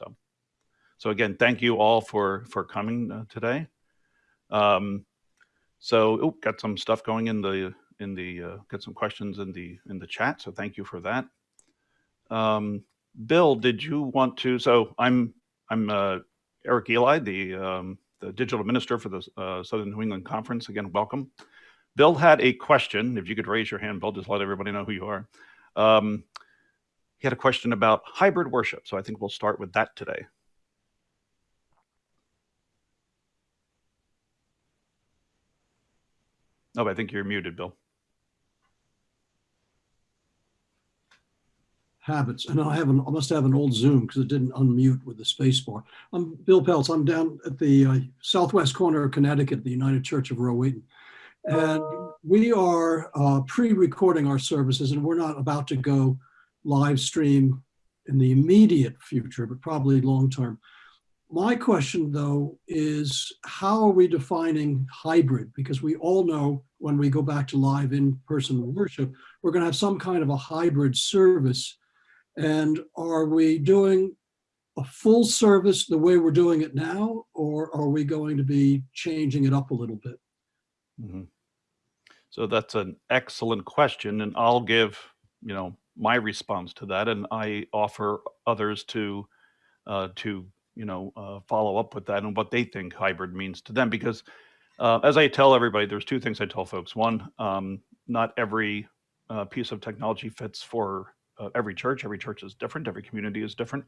So, so again, thank you all for for coming uh, today. Um, so, oh, got some stuff going in the in the uh, got some questions in the in the chat. So thank you for that. Um, Bill, did you want to? So I'm I'm uh, Eric Eli, the um, the digital minister for the uh, Southern New England Conference. Again, welcome. Bill had a question. If you could raise your hand, Bill, just let everybody know who you are. Um, he had a question about hybrid worship. So I think we'll start with that today. Oh, I think you're muted, Bill. habits. And I have an, I must have an old Zoom because it didn't unmute with the space bar. I'm Bill Peltz. I'm down at the uh, southwest corner of Connecticut, the United Church of Rowayton. And we are uh, pre-recording our services and we're not about to go live stream in the immediate future, but probably long term. My question though is how are we defining hybrid? Because we all know when we go back to live in-person worship, we're gonna have some kind of a hybrid service and are we doing a full service the way we're doing it now, or are we going to be changing it up a little bit? Mm -hmm. So that's an excellent question, and I'll give you know my response to that, and I offer others to uh, to you know uh, follow up with that and what they think hybrid means to them. Because uh, as I tell everybody, there's two things I tell folks. One, um, not every uh, piece of technology fits for uh, every church. Every church is different. Every community is different.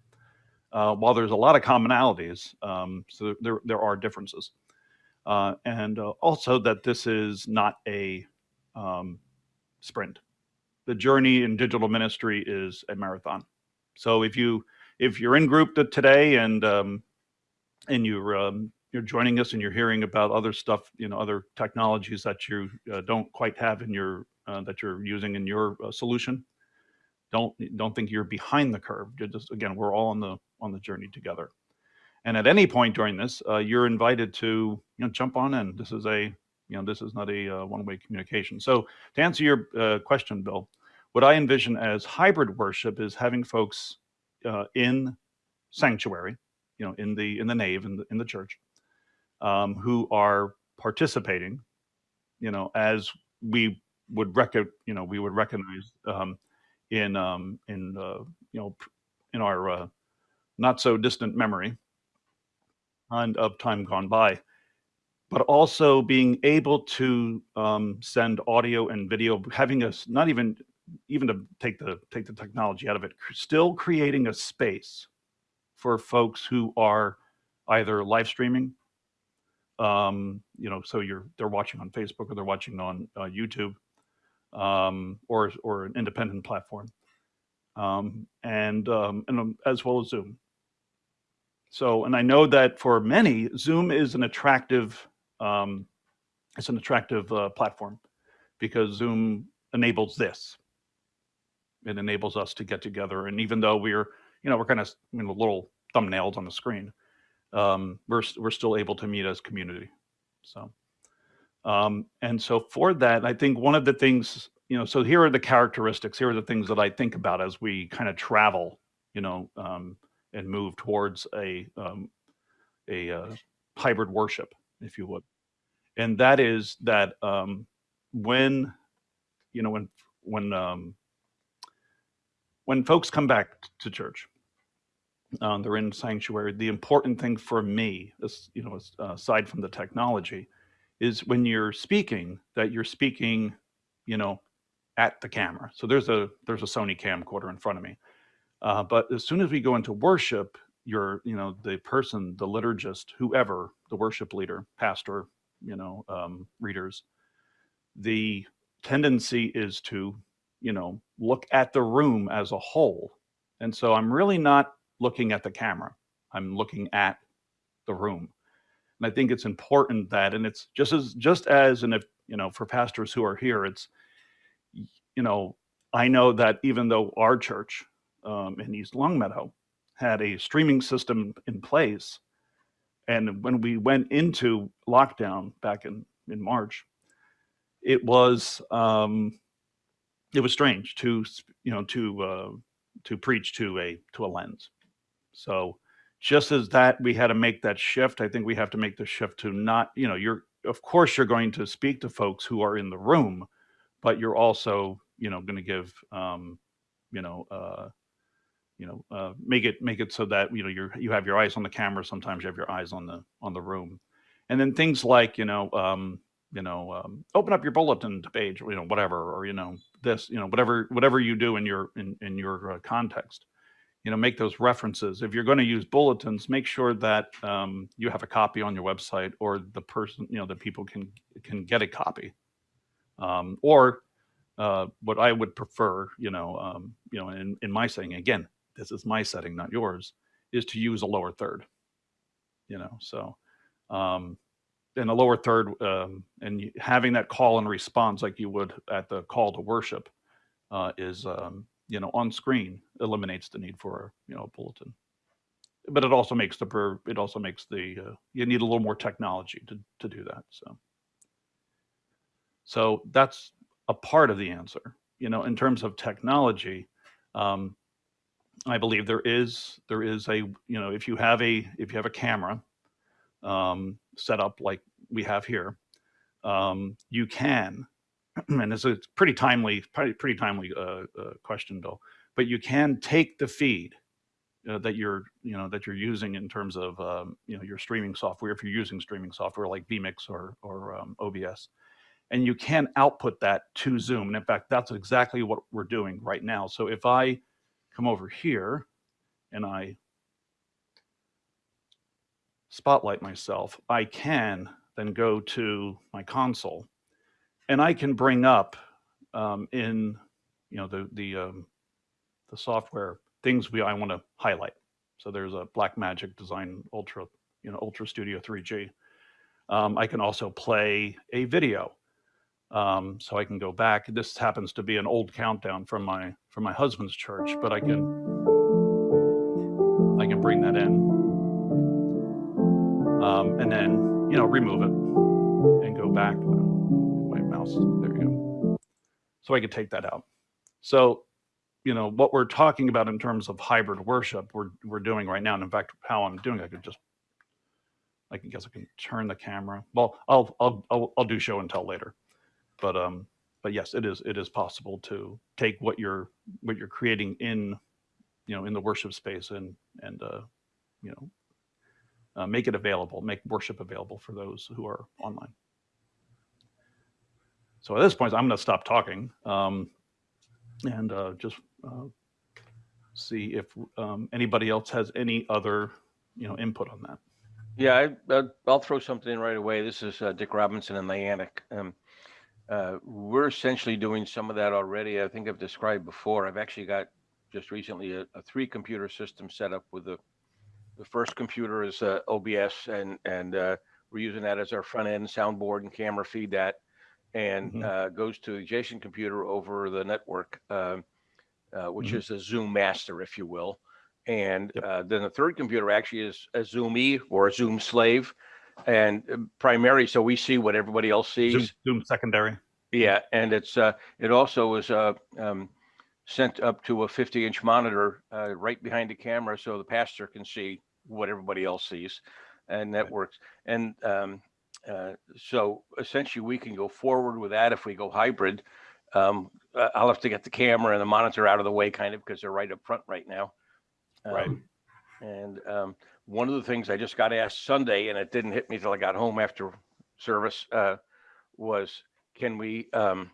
Uh, while there's a lot of commonalities, um, so there there are differences, uh, and also that this is not a um, sprint. The journey in digital ministry is a marathon. So if you if you're in group today and um, and you're um, you're joining us and you're hearing about other stuff, you know, other technologies that you uh, don't quite have in your uh, that you're using in your uh, solution, don't don't think you're behind the curve. You're just again, we're all on the on the journey together. And at any point during this, uh, you're invited to you know jump on in. This is a you know this is not a uh, one-way communication. So to answer your uh, question, Bill, what I envision as hybrid worship is having folks uh, in sanctuary, you know, in the in the nave in the in the church, um, who are participating, you know, as we would rec you know we would recognize um, in um, in uh, you know in our uh, not so distant memory and of time gone by, but also being able to um, send audio and video, having us not even even to take the take the technology out of it, still creating a space for folks who are either live streaming, um, you know, so you're they're watching on Facebook or they're watching on uh, YouTube, um, or or an independent platform, um, and um, and um, as well as Zoom. So, and I know that for many, Zoom is an attractive um, it's an attractive uh, platform because Zoom enables this. It enables us to get together, and even though we're you know we're kind of you know, little thumbnails on the screen, um, we're we're still able to meet as community. So. Um, and so for that, I think one of the things, you know, so here are the characteristics, here are the things that I think about as we kind of travel, you know, um, and move towards a, um, a uh, hybrid worship, if you would. And that is that um, when, you know, when, when, um, when folks come back to church, um, they're in sanctuary, the important thing for me, you know, aside from the technology, is when you're speaking that you're speaking, you know, at the camera. So there's a there's a Sony camcorder in front of me. Uh, but as soon as we go into worship, you're you know the person, the liturgist, whoever, the worship leader, pastor, you know, um, readers, the tendency is to you know look at the room as a whole. And so I'm really not looking at the camera. I'm looking at the room. And I think it's important that, and it's just as, just as, and if, you know, for pastors who are here, it's, you know, I know that even though our church um, in East Longmeadow had a streaming system in place, and when we went into lockdown back in, in March, it was, um, it was strange to, you know, to, uh, to preach to a, to a lens. So just as that we had to make that shift, I think we have to make the shift to not, you know, you're of course you're going to speak to folks who are in the room, but you're also, you know, going to give, um, you know, uh, you know, uh, make it make it so that you know you're you have your eyes on the camera. Sometimes you have your eyes on the on the room, and then things like you know, um, you know, um, open up your bulletin page, you know, whatever, or you know, this, you know, whatever whatever you do in your in in your uh, context you know, make those references. If you're going to use bulletins, make sure that um, you have a copy on your website, or the person, you know, that people can can get a copy. Um, or uh, what I would prefer, you know, um, you know, in in my saying again, this is my setting, not yours, is to use a lower third. You know, so um, in a lower third, um, and having that call and response like you would at the call to worship uh, is um, you know on screen eliminates the need for you know a bulletin but it also makes the it also makes the uh, you need a little more technology to to do that so so that's a part of the answer you know in terms of technology um, i believe there is there is a you know if you have a if you have a camera um, set up like we have here um, you can and it's a pretty timely, pretty, pretty timely uh, uh, question, Bill. But you can take the feed uh, that you're, you know, that you're using in terms of, um, you know, your streaming software. If you're using streaming software like vMix or or um, OBS, and you can output that to Zoom. And in fact, that's exactly what we're doing right now. So if I come over here and I spotlight myself, I can then go to my console and I can bring up um, in you know the the um, the software things we I want to highlight. So there's a Blackmagic Design Ultra you know Ultra Studio 3G. Um, I can also play a video, um, so I can go back. This happens to be an old countdown from my from my husband's church, but I can I can bring that in, um, and then you know remove it and go back my mouse. There you go. So I could take that out. So, you know, what we're talking about in terms of hybrid worship, we're we're doing right now. And in fact, how I'm doing, I could just, I can guess I can turn the camera. Well, I'll I'll I'll, I'll do show and tell later. But um, but yes, it is it is possible to take what you're what you're creating in, you know, in the worship space and and uh, you know, uh, make it available, make worship available for those who are online. So at this point, I'm going to stop talking um, and uh, just uh, see if um, anybody else has any other, you know, input on that. Yeah, I, uh, I'll throw something in right away. This is uh, Dick Robinson and Niantic. Um, uh, we're essentially doing some of that already. I think I've described before. I've actually got just recently a, a three computer system set up with the the first computer is uh, OBS and and uh, we're using that as our front end soundboard and camera feed that and Mhm. uh, goes to the adjacent computer over the network, um, uh, which Mhm. is a Zoom master, if you will. And Yep. uh, then the third computer actually is a Zoom E or a Zoom slave, and uh, primary, so we see what everybody else sees. Zoom, Zoom secondary. Yeah, and it's uh, it also was uh, um, sent up to a 50 inch monitor uh, right behind the camera, so the pastor can see what everybody else sees, and that Right. works. And um, uh, so essentially, we can go forward with that if we go hybrid. Um, I'll have to get the camera and the monitor out of the way, kind of, because they're right up front right now. Right. Um, And um, one of the things I just got asked Sunday, and it didn't hit me till I got home after service, uh, was can we um,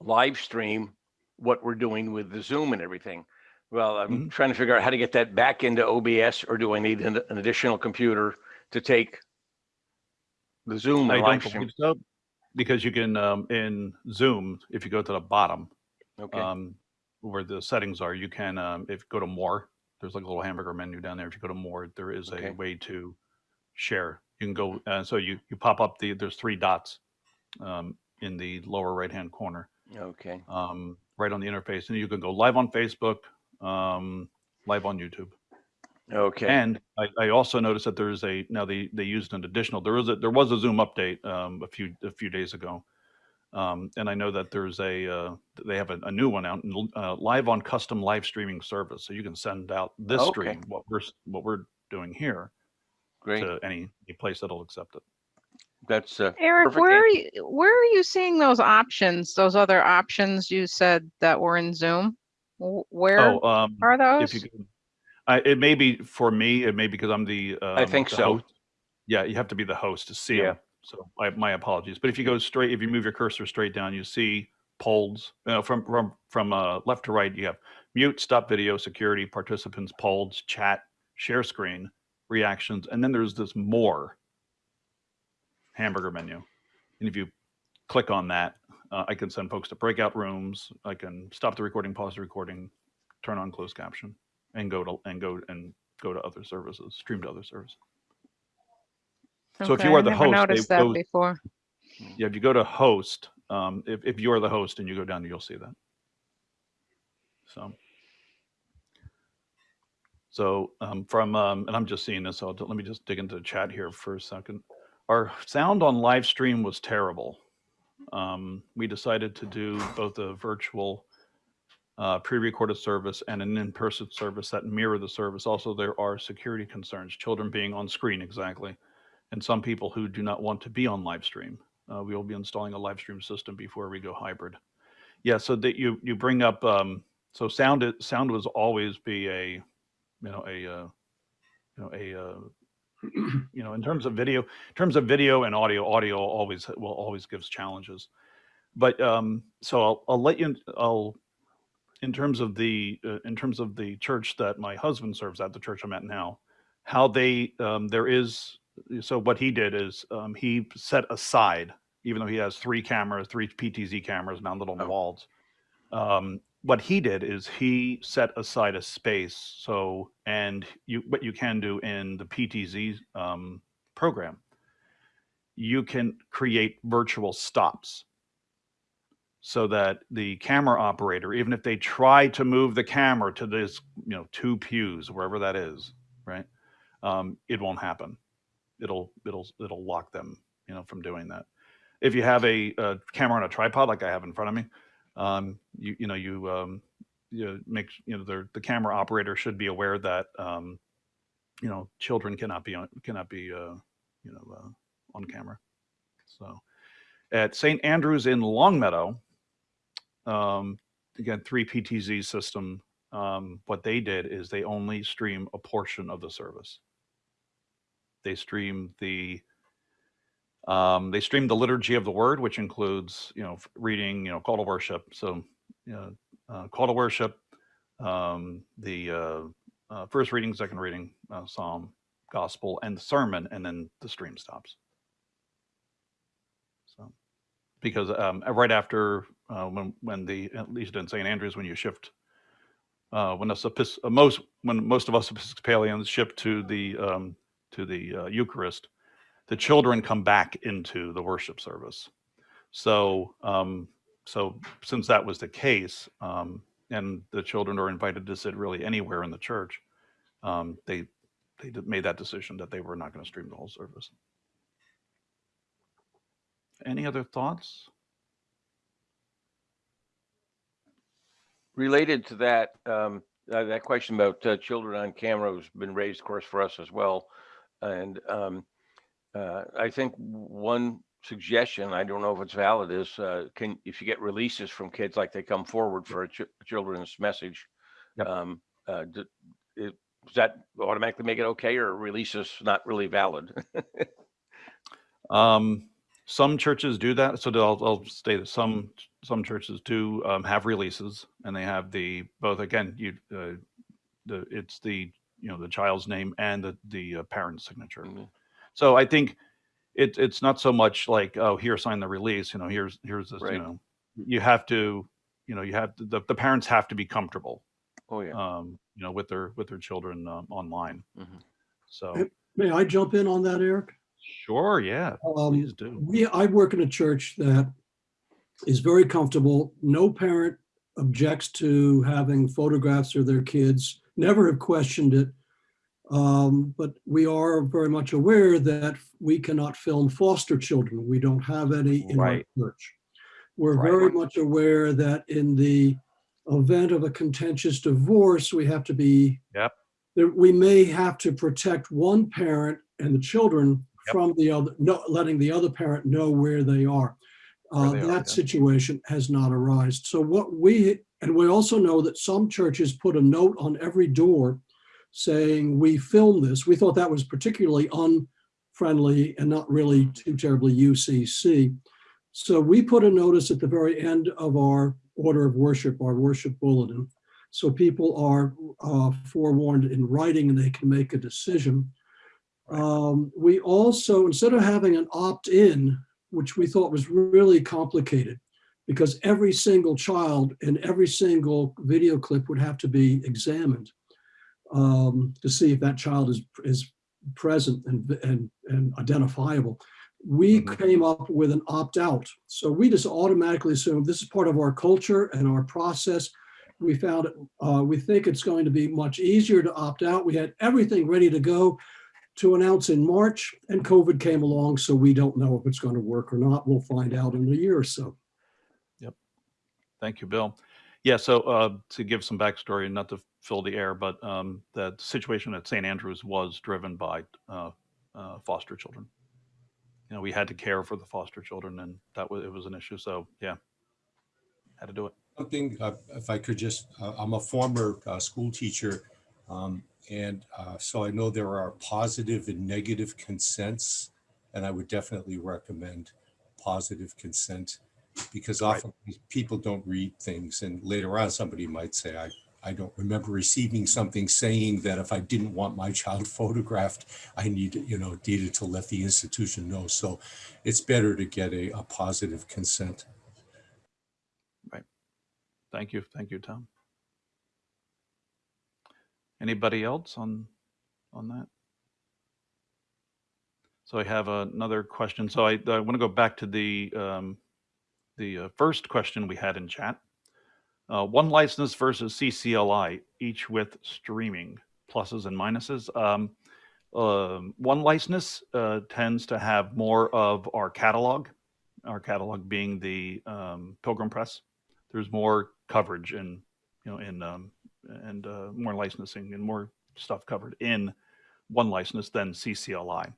live stream what we're doing with the Zoom and everything? Well, I'm Mhm. trying to figure out how to get that back into OBS, or do I need an, an additional computer to take the Zoom I live stream? so because you can um, in Zoom if you go to the bottom Okay. um, where the settings are, you can um, if you go to more. There's like a little hamburger menu down there. If you go to more, there is Okay. a way to share. You can go uh, so you you pop up the there's three dots um, in the lower right hand corner okay. um, right on the interface, and you can go live on Facebook, um, live on YouTube. Okay. And I, I also noticed that there's a now they they used an additional there was a there was a Zoom update um, a few a few days ago, um, and I know that there's a uh, they have a, a new one out uh, live on custom live streaming service, so you can send out this Okay. stream what we're what we're doing here Great. to any, any place that'll accept it. That's, uh, Eric, Perfect where are you, where are you seeing those options, those other options you said that were in Zoom? Where Oh, um, are if those? you could, I, it may be for me, it may because I'm the. I um, think the so. host. Yeah, you have to be the host to see Yeah. them. So I, my apologies. But if you go straight, if you move your cursor straight down, you see polls, know, from, from, from, uh, left to right, you have mute, stop video, security, participants, polls, chat, share screen, reactions, and then there's this more hamburger menu. And if you click on that, uh, I can send folks to breakout rooms. I can stop the recording, pause the recording, turn on closed caption, and go to and go and go to other services, stream to other services. So if you Okay, are the host, Noticed that go- before. Yeah, if you go to host, um, if if you're the host and you go down, you'll see that. So. So um, from um, and I'm just seeing this. So let me just dig into the chat here for a second. Our sound on live stream was terrible. Um, we decided to do both a virtual uh, pre-recorded service and an in-person service that mirror the service. Also, there are security concerns, children being on screen exactly, and some people who do not want to be on live stream. Uh, we will be installing a live stream system before we go hybrid. Yeah, so that you you bring up um, so sound sound was always be a you know a uh, you know a uh, you know in terms of video in terms of video and audio audio always will always gives challenges but um so i'll, I'll let you i'll in terms of the uh, in terms of the church that my husband serves at the church i'm at now how they um there is so what he did is um he set aside even though he has three cameras three ptz cameras mounted on the Oh. walls um what he did is he set aside a space so and you what you can do in the ptz um, program you can create virtual stops so that the camera operator even if they try to move the camera to this you know two pews wherever that is right um, it won't happen it'll it'll it'll lock them you know from doing that if you have a, a camera on a tripod like i have in front of me um, you you know you um, you make you know the the camera operator should be aware that um, you know children cannot be on cannot be uh, you know uh, on camera. So at St. Andrews in Longmeadow, um, again three PTZ system. Um, what they did is they only stream a portion of the service. They stream the um, they stream the liturgy of the word, which includes, you know, reading, you know, call to worship. So, you know, uh, call to worship, um, the uh, uh, first reading, second reading, uh, psalm, gospel, and the sermon, and then the stream stops. So, because um, right after uh, when when the at least in St. Andrews, when you shift, uh, when us uh, most when most of us Episcopalians shift to the um, to the uh, Eucharist, the children come back into the worship service. So, um, so since that was the case, um, and the children are invited to sit really anywhere in the church, um, they they made that decision that they were not going to stream the whole service. Any other thoughts? related to that, um, uh, that question about uh, children on camera has been raised, of course, for us as well. And um, uh, I think one suggestion, I don't know if it's valid, is uh, can if you get releases from kids like they come forward for a ch- children's message, Yep. um, uh, d- it, does that automatically make it okay, or releases not really valid? Um, some churches do that. So I'll, I'll say that some some churches do um, have releases, and they have the both. Again, you uh, the it's the you know the child's name and the the uh, parent's signature. Mhm. So I think it, it's not so much like oh here sign the release. You know here's here's this. Right. You know you have to you know you have to, the the parents have to be comfortable. oh yeah. Um, you know with their with their children um, online. Mhm. So May I jump in on that, Eric? sure, yeah, Um, please do. We, I work in a church that is very comfortable. No parent objects to having photographs of their kids, never have questioned it. Um, but we are very much aware that we cannot film foster children. We don't have any in our church. We're Right. very much aware that in the event of a contentious divorce, we have to be Yep. that we may have to protect one parent and the children Yep. from the other, no, letting the other parent know where they are. Uh, Where they are, that yeah. situation has not arisen. So what we, and we also know that some churches put a note on every door saying, we filmed this. We thought that was particularly unfriendly and not really too terribly UCC. So we put a notice at the very end of our order of worship, our worship bulletin. So people are uh, forewarned in writing and they can make a decision. Um, we also, instead of having an opt-in, which we thought was really complicated, because every single child in every single video clip would have to be examined um, to see if that child is, is present and, and, and identifiable. We Mhm. came up with an opt-out. So we just automatically assumed this is part of our culture and our process. We found, it, uh, we think it's going to be much easier to opt out. We had everything ready to go to announce in March and COVID came along. So we don't know if it's going to work or not. We'll find out in a year or so. Thank you, Bill. Yeah, so uh, to give some backstory, and not to fill the air, but um, the situation at St. Andrews was driven by uh, uh, foster children. You know, we had to care for the foster children, and that was it was an issue. So yeah, had to do it. Something, uh, if I could just, uh, I'm a former uh, school teacher. um, And so I know there are positive and negative consents. And I would definitely recommend positive consent because Right. often people don't read things. And later on, somebody might say, I, I don't remember receiving something saying that if I didn't want my child photographed, I needed, you know, needed to let the institution know. So it's better to get a, a positive consent. Right. Thank you, thank you, Tom. Anybody else on on that? So I have another question. So I, I want to go back to the um, the uh, first question we had in chat. Uh, one license versus CCLI, each with streaming pluses and minuses. Um, um, one license uh, tends to have more of our catalog, our catalog being the um, Pilgrim Press. There's more coverage and you know in um, and uh, more licensing and more stuff covered in one license than CCLI.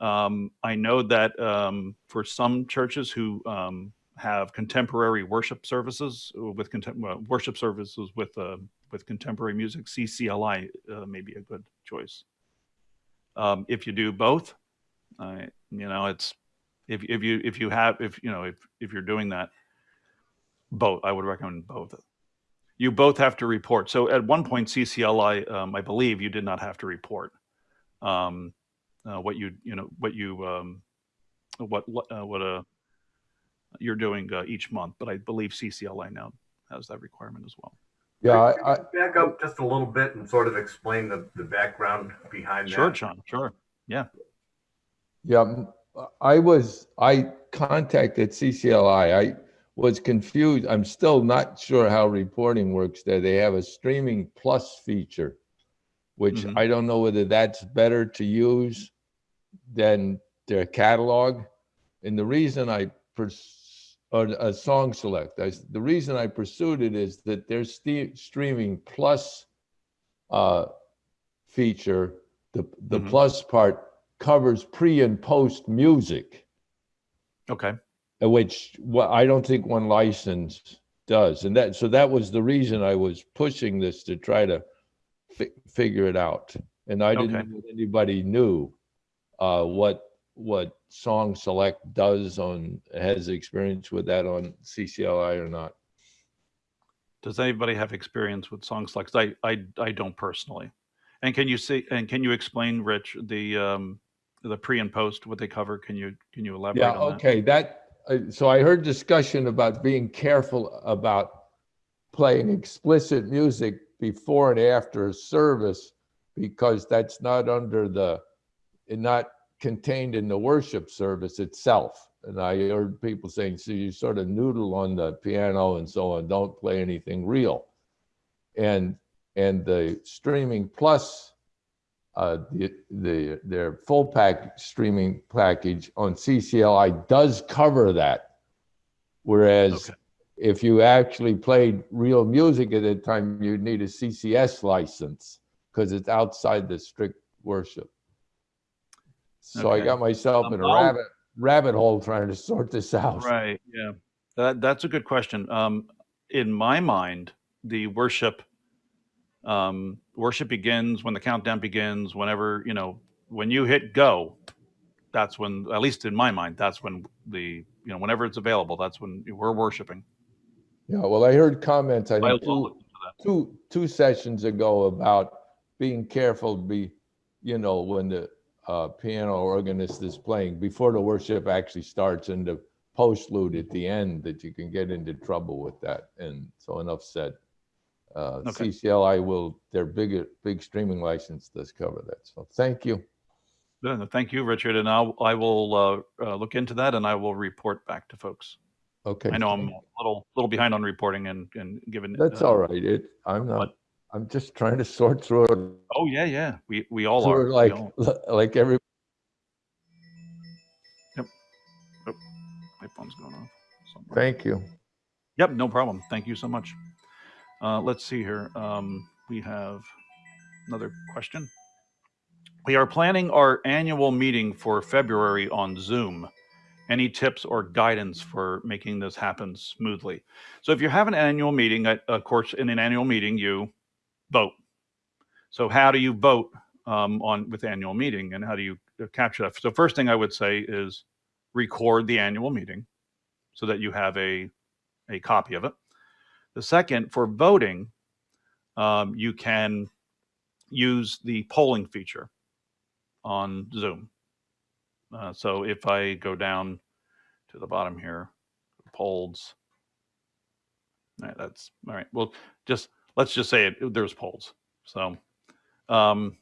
Um, I know that um, for some churches who um, have contemporary worship services uh, with contem- worship services with uh, with contemporary music, CCLI uh, may be a good choice. Um, if you do both, you know it's if if you if you have if you know if if you're doing that, both I would recommend both. You both have to report. So at one point, CCLI, um, I believe you did not have to report um, uh, what you you know what you um, what uh, what uh, you're doing uh, each month. But I believe CCLI now has that requirement as well. Yeah, I, I, Back up just a little bit and sort of explain the, the background behind that. Sure, John. Sure. yeah, Yeah, I was, I contacted CCLI. I was confused. I'm still not sure how reporting works there. They have a streaming plus feature, which Mhm. I don't know whether that's better to use than their catalog. And the reason I pers- or a song select, I the reason I pursued it is that their streaming plus uh, feature, the, the Mhm. plus part covers pre and post music, Okay. uh, which what I don't think one license does. And that, so that was the reason I was pushing this to try to fi- figure it out. And I didn't Okay. know anybody knew uh, what, what Song Select does on, has experience with that on CCLI or not. Does anybody have experience with song like I I I don't personally. And can you see and can you explain, Rich, the um the pre and post what they cover? Can you can you elaborate Yeah, on that? okay, that, uh, so I heard discussion about being careful about playing explicit music before and after a service because that's not under the, not contained in the worship service itself. And I heard people saying, so you sort of noodle on the piano and so on, don't play anything real. And, and the streaming plus uh, the, the, their full pack streaming package on CCLI does cover that. Whereas Okay. if you actually played real music at that time, you'd need a CCS license because it's outside the strict worship. So I Okay. got myself in a I'll- rabbit, rabbit hole trying to sort this out. Right. Yeah. That that's a good question. Um, in my mind, the worship um, worship begins when the countdown begins. Whenever you know when you hit go, that's when, at least in my mind, that's when the you know whenever it's available, that's when we're worshiping. Yeah, well, I heard comments, I think, two, look into that. two, two sessions ago about being careful, be, you know, when the uh, piano organist is playing, before the worship actually starts and the postlude at the end, that you can get into trouble with that. And so enough said. Uh, Okay. CCLI will, their big, big streaming license does cover that. So thank you. Thank you, Richard, and I'll I will uh, uh, look into that and I will report back to folks. Okay. I know I'm a little little behind on reporting and and given. That's uh, all right. It, I'm not, I'm just trying to sort through it. Oh yeah, yeah. We we all are. like, all- like every, my phone's going off. somewhere. thank you. Yep, no problem. Thank you so much. Uh, let's see here. Um, we have another question. We are planning our annual meeting for February on Zoom. Any tips or guidance for making this happen smoothly? So if you have an annual meeting, uh, of course, in an annual meeting, you vote. So how do you vote um, on with annual meeting and how do you uh, capture that? So first thing I would say is record the annual meeting so that you have a a copy of it. The second, for voting, um, you can use the polling feature on Zoom. Uh, so if I go down to the bottom here, polls. All right, that's all right. Well, just let's just say it, there's polls. So um,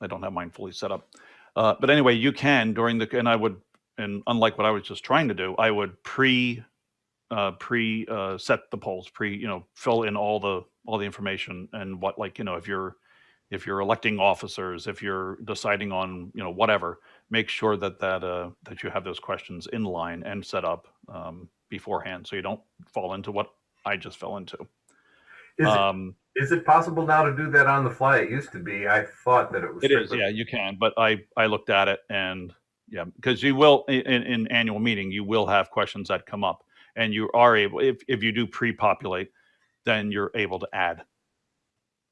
I don't have mine fully set up. Uh, but anyway, you can during the, and I would, and unlike what I was just trying to do, I would pre uh, pre uh, set the polls, pre you know fill in all the all the information and what like you know if you're if you're electing officers, if you're deciding on you know whatever, make sure that that uh, that you have those questions in line and set up um, beforehand, so you don't fall into what I just fell into. Is, Um, it, is it possible now to do that on the fly? It used to be. I thought that it was. It is, yeah, you can, but I, I looked at it and, yeah, because you will, in, in annual meeting, you will have questions that come up. And you are able, if, if you do pre-populate, then you're able to add,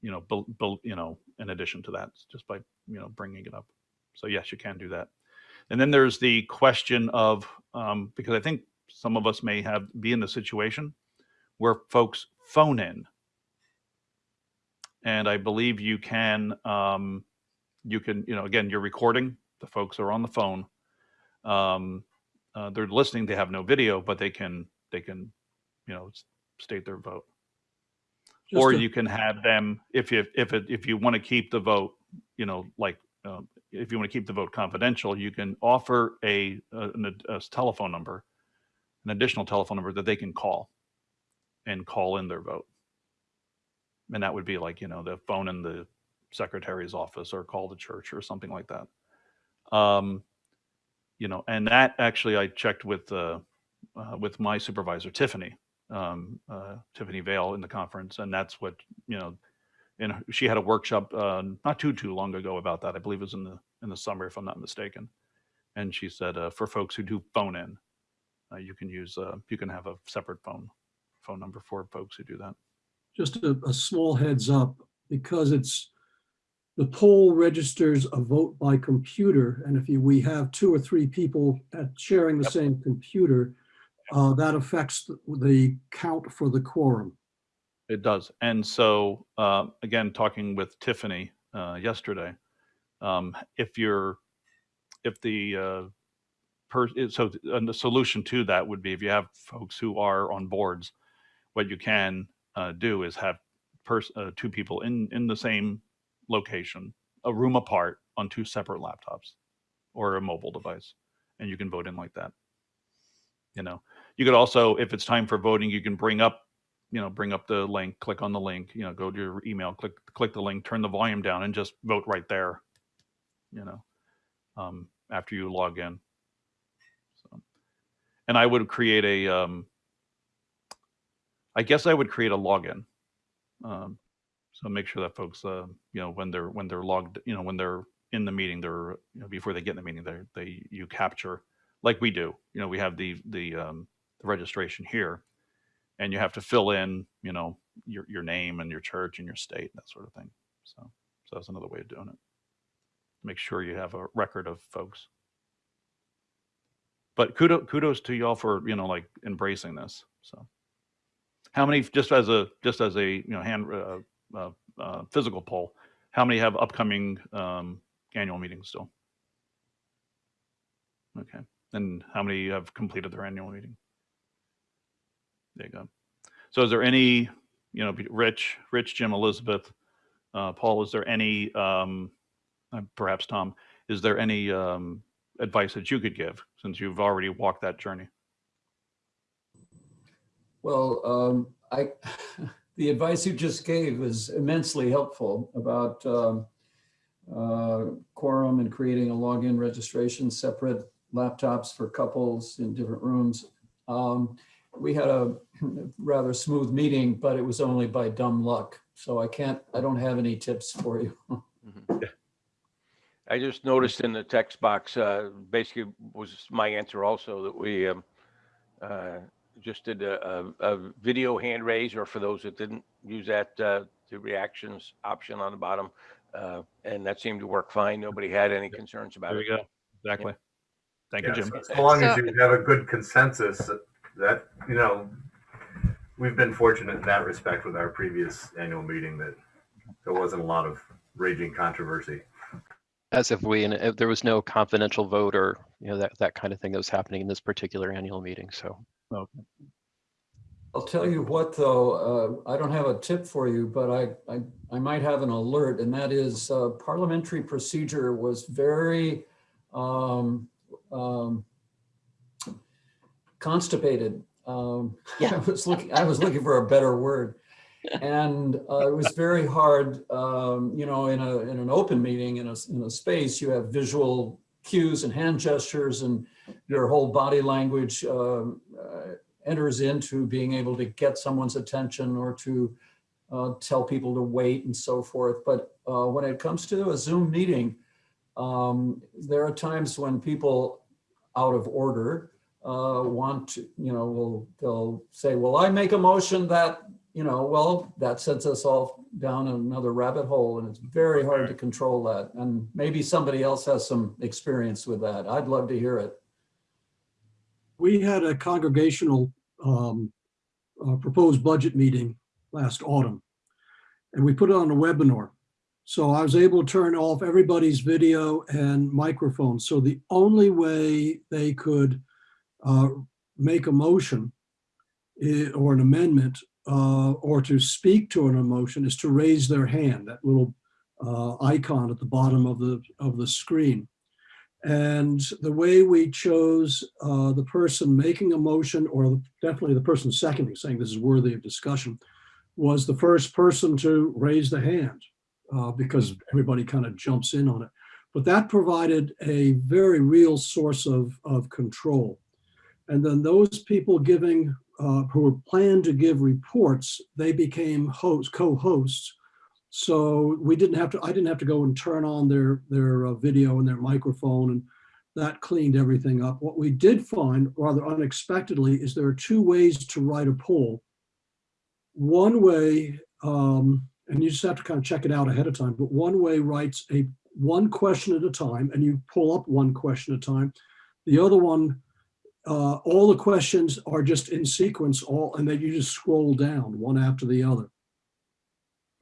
you know, you know, in addition to that, just by, you know, bringing it up. So yes, you can do that. And then there's the question of, um, because I think some of us may have, be in the situation where folks phone in. And I believe you can, um, you can, you know, again, you're recording, the folks are on the phone. Um, uh, they're listening, they have no video, but they can, they can, you know, state their vote. Just Or to- you can have them, if you, if it, if you want to keep the vote, you know, like, um, if you want to keep the vote confidential, you can offer a, a, ad- telephone number, an additional telephone number that they can call and call in their vote. And that would be like, you know, the phone in the secretary's office or call the church or something like that. Um, you know, and that actually I checked with, uh, uh, with my supervisor, Tiffany, um, uh, Tiffany Vale in the conference. And that's what, you know, and she had a workshop, uh, not too, too long ago about that. I believe it was in the, in the summer, if I'm not mistaken. And she said, uh, for folks who do phone in, uh, you can use, uh, you can have a separate phone, phone number for folks who do that. Just a, a small heads up, because it's, the poll registers a vote by computer, and if you, we have two or three people at sharing the Yep. same computer, uh, that affects the- the count for the quorum. It does. And so, uh, again, talking with Tiffany uh, yesterday, um, if you're, if the, uh, per, so, and the solution to that would be if you have folks who are on boards, what you can uh, do is have uh, two people in, in the same location, a room apart on two separate laptops or a mobile device, and you can vote in like that. You know, you could also, if it's time for voting, you can bring up you know, bring up the link, click on the link, you know, go to your email, click click the link, turn the volume down, and just vote right there. You know, um, after you log in. So, and I would create a, um, I guess I would create a login. Um, So make sure that folks, uh, you know, when they're, when they're logged, you know, when they're in the meeting, they're, you know, before they get in the meeting, they're, they, you capture, like we do, you know, we have the, the, um, the registration here. And you have to fill in, you know, your, your name and your church and your state, and that sort of thing. So, so that's another way of doing it. Make sure you have a record of folks. But kudos, kudos to y'all for, you know, like embracing this, so. How many, just as a, just as a, you know, hand, uh, uh, uh, physical poll, how many have upcoming, um, annual meetings still? Okay, and how many have completed their annual meeting? There you go. So is there any, you know, Rich, Rich, Jim, Elizabeth, uh, Paul, is there any, um, uh, perhaps Tom, is there any, um, advice that you could give since you've already walked that journey? Well, um, I, the advice you just gave is immensely helpful about um, uh, quorum and creating a login registration, separate laptops for couples in different rooms. Um, We had a rather smooth meeting, but it was only by dumb luck. So I can't, I don't have any tips for you. Mhm. I just noticed in the text box, uh, basically was my answer also that we, um, uh, just did a, a, a video hand raise, or for those that didn't use that, uh, the reactions option on the bottom. Uh, and that seemed to work fine. Nobody had any concerns about There it. you go. Exactly. Thank you, Yeah, Jim. so- So long as you have a good consensus that, you know, we've been fortunate in that respect with our previous annual meeting that there wasn't a lot of raging controversy. As if we, and if there was no confidential vote or, you know, that, that kind of thing that was happening in this particular annual meeting. So I'll tell you what, though, uh, I don't have a tip for you, but I, I, I might have an alert, and that is uh, parliamentary procedure was very um, um, constipated. Um, I was looking, I was looking for a better word. And uh, it was very hard, um, you know, in a, in an open meeting, in a, in a space, you have visual cues and hand gestures and your whole body language um, uh, enters into being able to get someone's attention or to uh, tell people to wait and so forth. But uh, when it comes to a Zoom meeting, um, there are times when people out of order uh, want to, you know, will, they'll say, well, I make a motion that, you know, well, that sends us all down another rabbit hole and it's very hard to control that. And maybe somebody else has some experience with that. I'd love to hear it. We had a congregational um, uh, proposed budget meeting last autumn. And we put it on a webinar. So I was able to turn off everybody's video and microphone. So the only way they could uh, make a motion or an amendment uh, or to speak to an emotion is to raise their hand, that little uh, icon at the bottom of the, of the screen. And the way we chose uh, the person making a motion, or definitely the person seconding, saying this is worthy of discussion, was the first person to raise the hand uh, because everybody kind of jumps in on it. But that provided a very real source of, of control. And then those people giving, uh, who were planned to give reports, they became hosts, co-hosts. So we didn't have to, I didn't have to go and turn on their, their uh, video and their microphone and that cleaned everything up. What we did find rather unexpectedly is there are two ways to write a poll. One way, um, and you just have to kind of check it out ahead of time, but one way writes a one question at a time and you pull up one question at a time. The other one, uh, all the questions are just in sequence all, and then you just scroll down one after the other.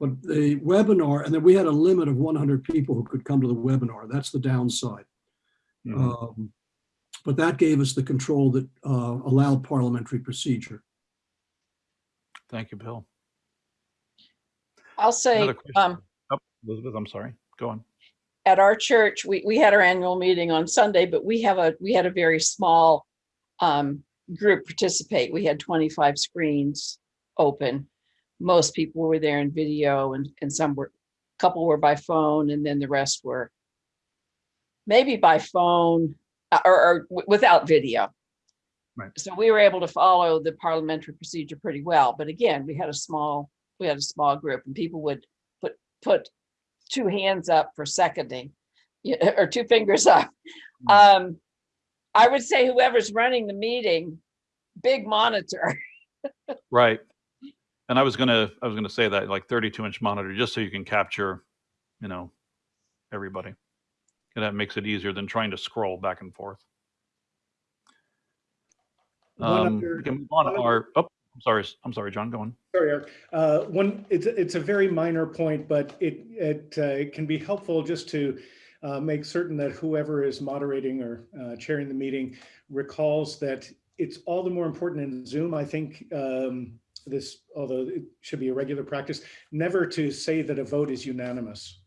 But the webinar, and then we had a limit of 100 people who could come to the webinar. That's the downside. Mhm. Um, But that gave us the control that uh, allowed parliamentary procedure. Thank you, Bill. I'll say, um, Oh, Elizabeth, I'm sorry. Go on. at our church, we, we had our annual meeting on Sunday, but we have a, we had a very small um, group participate. We had 25 screens open. Most people were there in video and, and some were, a couple were by phone and then the rest were maybe by phone uh, or, or without video. Right. So we were able to follow the parliamentary procedure pretty well. But again, we had a small, we had a small group and people would put put two hands up for seconding, or two fingers up. Um, I would say whoever's running the meeting, big monitor. Right. And I was gonna, I was gonna say that like 32 inch monitor, just so you can capture, you know, everybody. And that makes it easier than trying to scroll back and forth. Um, other- we can on our, oh, I'm sorry, I'm sorry, John, go on. Sorry, Eric. Uh, One, it's, it's a very minor point, but it, it uh, it can be helpful just to uh, make certain that whoever is moderating or uh, chairing the meeting recalls that it's all the more important in Zoom, I think, um, this, although it should be a regular practice, never to say that a vote is unanimous.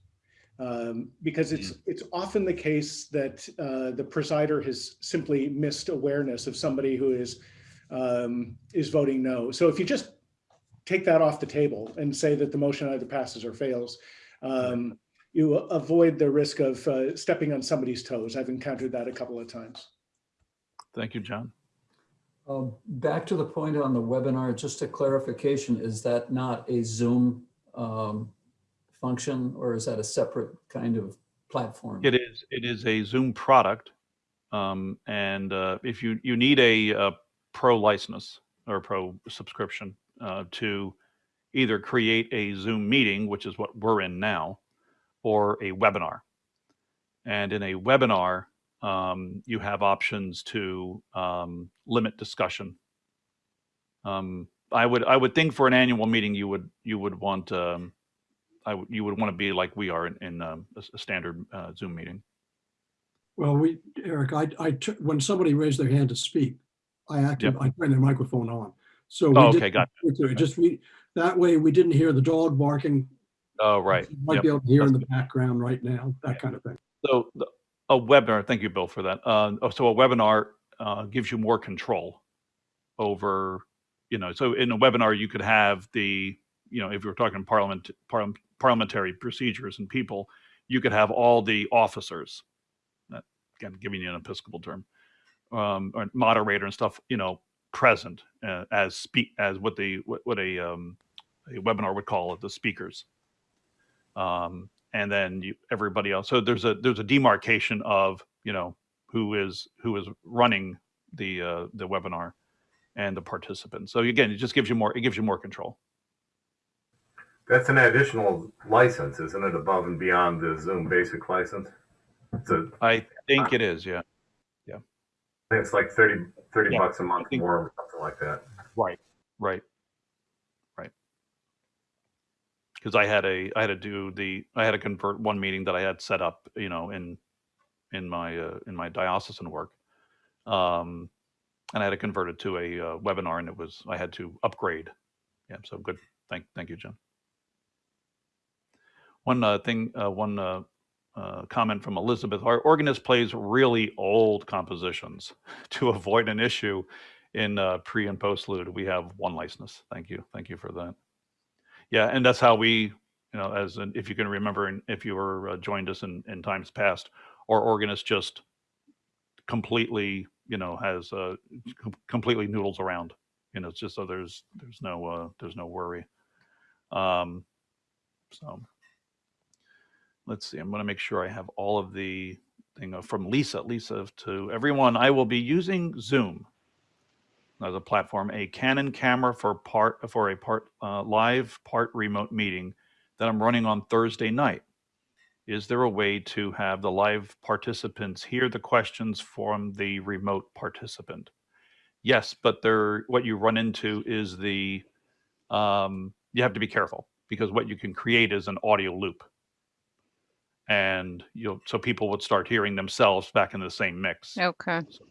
Um, Because it's, it's often the case that uh, the presider has simply missed awareness of somebody who is, um, is voting no. So if you just take that off the table and say that the motion either passes or fails. Um, you avoid the risk of uh, stepping on somebody's toes. I've encountered that a couple of times. Thank you, John. Um, Back to the point on the webinar, just a clarification, is that not a Zoom um, function or is that a separate kind of platform? It is, it is a Zoom product. Um, and, uh, if you, you need a, uh pro license or pro subscription, uh, to either create a Zoom meeting, which is what we're in now, or a webinar. And in a webinar, um, you have options to, um, limit discussion. Um, I would, I would think for an annual meeting, you would, you would want, um, I would, you would want to be like we are in, in um, a, a standard uh, Zoom meeting. Well, we, Eric, I, I, took- when somebody raised their hand to speak, I acted, I turned their microphone on. So. we Oh, okay, gotcha. it. Just we, that way we didn't hear the dog barking. Oh, right. You Might Yep. be able to hear in the background right now, that kind of thing. So the- a webinar, thank you, Bill, for that. Uh, oh, so a webinar uh, gives you more control over, you know, so in a webinar, you could have the, you know, if you're talking parliament, parliam- parliamentary procedures and people, you could have all the officers, again, giving you an Episcopal term, um, or moderator and stuff, you know, present uh, as speak, as what the, what, what a, um, a webinar would call it, the speakers. Um, and then you, everybody else. So there's a there's a demarcation of you know who is who is running the uh, the webinar and the participants. So again, it just gives you more it gives you more control. That's an additional license, isn't it, above and beyond the Zoom basic license? A, I think it is, yeah. I think it's like 30, 30 Yeah, bucks a month think- more or something like that. Right. Right. Because I had a I had to do the I had to convert one meeting that I had set up, you know, in in my uh, in my diocesan work. Um and I had to convert it to a uh, webinar and it was I had to upgrade. Yeah, so good. Thank thank you, Jen. One uh, thing, uh, one uh, uh, comment from Elizabeth. Our organist plays really old compositions to avoid an issue in pre and postlude. We have one license. Thank you. Thank you for that. Yeah, and that's how we, you know, as an, if you can remember, and if you were uh, joined us in, in times past, our organist just completely, you know, has uh, com- completely noodles around. You know, it's just so there's there's no uh, there's no worry. Um, so let's see. I'm going to make sure I have all of the thing uh, from Lisa. Lisa to everyone. I will be using Zoom as a platform, a Canon camera for part for a part uh, live part remote meeting that I'm running on Thursday night. Is there a way to have the live participants hear the questions from the remote participant? Yes, but there what you run into is the um, you have to be careful because what you can create is an audio loop and you'll so people would start hearing themselves back in the same mix. Okay. So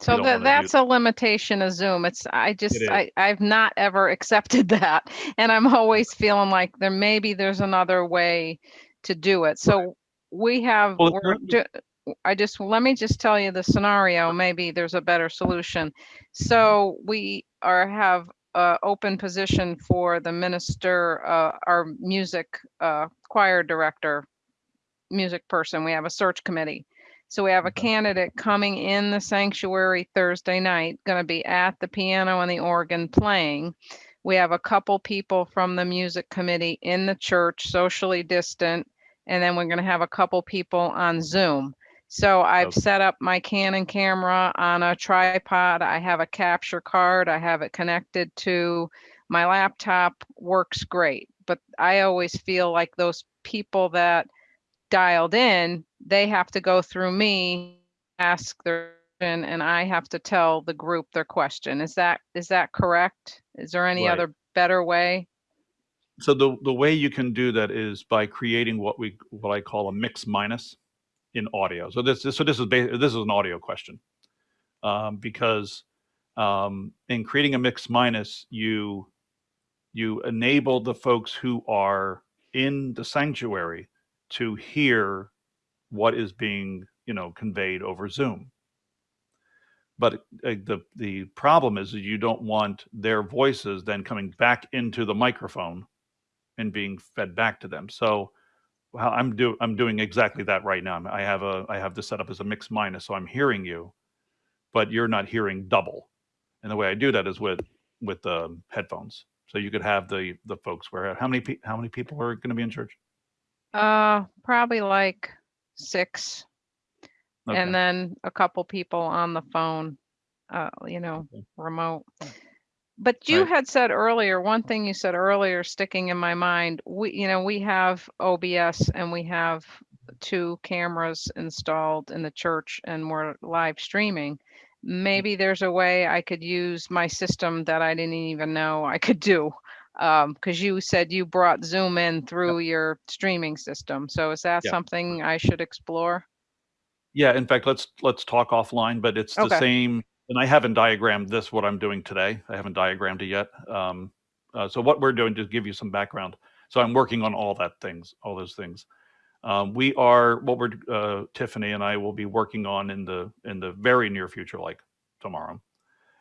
So don't that, wanna do that's a limitation of Zoom. It's, I just, is. I, I've not ever accepted that. And I'm always feeling like there, maybe there's another way to do it. So we have, Well, we're do- I just, let me just tell you the scenario. Maybe there's a better solution. So we are, have a open position for the minister, uh, our music, uh, choir director, music person. We have a search committee. So we have a candidate coming in the sanctuary Thursday night, going to be at the piano and the organ playing. We have a couple people from the music committee in the church, socially distant, and then we're going to have a couple people on Zoom. So I've Okay. set up my Canon camera on a tripod. I have a capture card. I have it connected to my laptop. Works great. But I always feel like those people that dialed in, they have to go through me, ask their question, and I have to tell the group their question. Is that, is that correct? Is there any Right. other better way? So the, the way you can do that is by creating what we, what I call a mix minus in audio. So this, so this is, this is an audio question. Um, because, um, in creating a mix minus, you, you enable the folks who are in the sanctuary to hear what is being, you know, conveyed over Zoom. But uh, the, the problem is that you don't want their voices then coming back into the microphone and being fed back to them. So how I'm do I'm doing exactly that right now. I have a I have this set up as a mix minus, so I'm hearing you, but you're not hearing double. And the way I do that is with with um, headphones. So you could have the the folks where how many pe- how many people are going to be in church? Uh, probably like six. Okay. And then a couple people on the phone, uh, you know, Okay. remote. But you Right. had said earlier, one thing you said earlier sticking in my mind, we, you know, we have OBS and we have two cameras installed in the church and we're live streaming. Maybe there's a way I could use my system that I didn't even know I could do. Um, because you said you brought Zoom in through your streaming system. So is that Yeah. something I should explore? Yeah, in fact, let's let's talk offline, but it's the Okay. same. And I haven't diagrammed this what I'm doing today. I haven't diagrammed it yet. Um, uh, so what we're doing to give you some background. So I'm working on all that things, all those things. Um, we are what we're uh, Tiffany and I will be working on in the in the very near future, like tomorrow,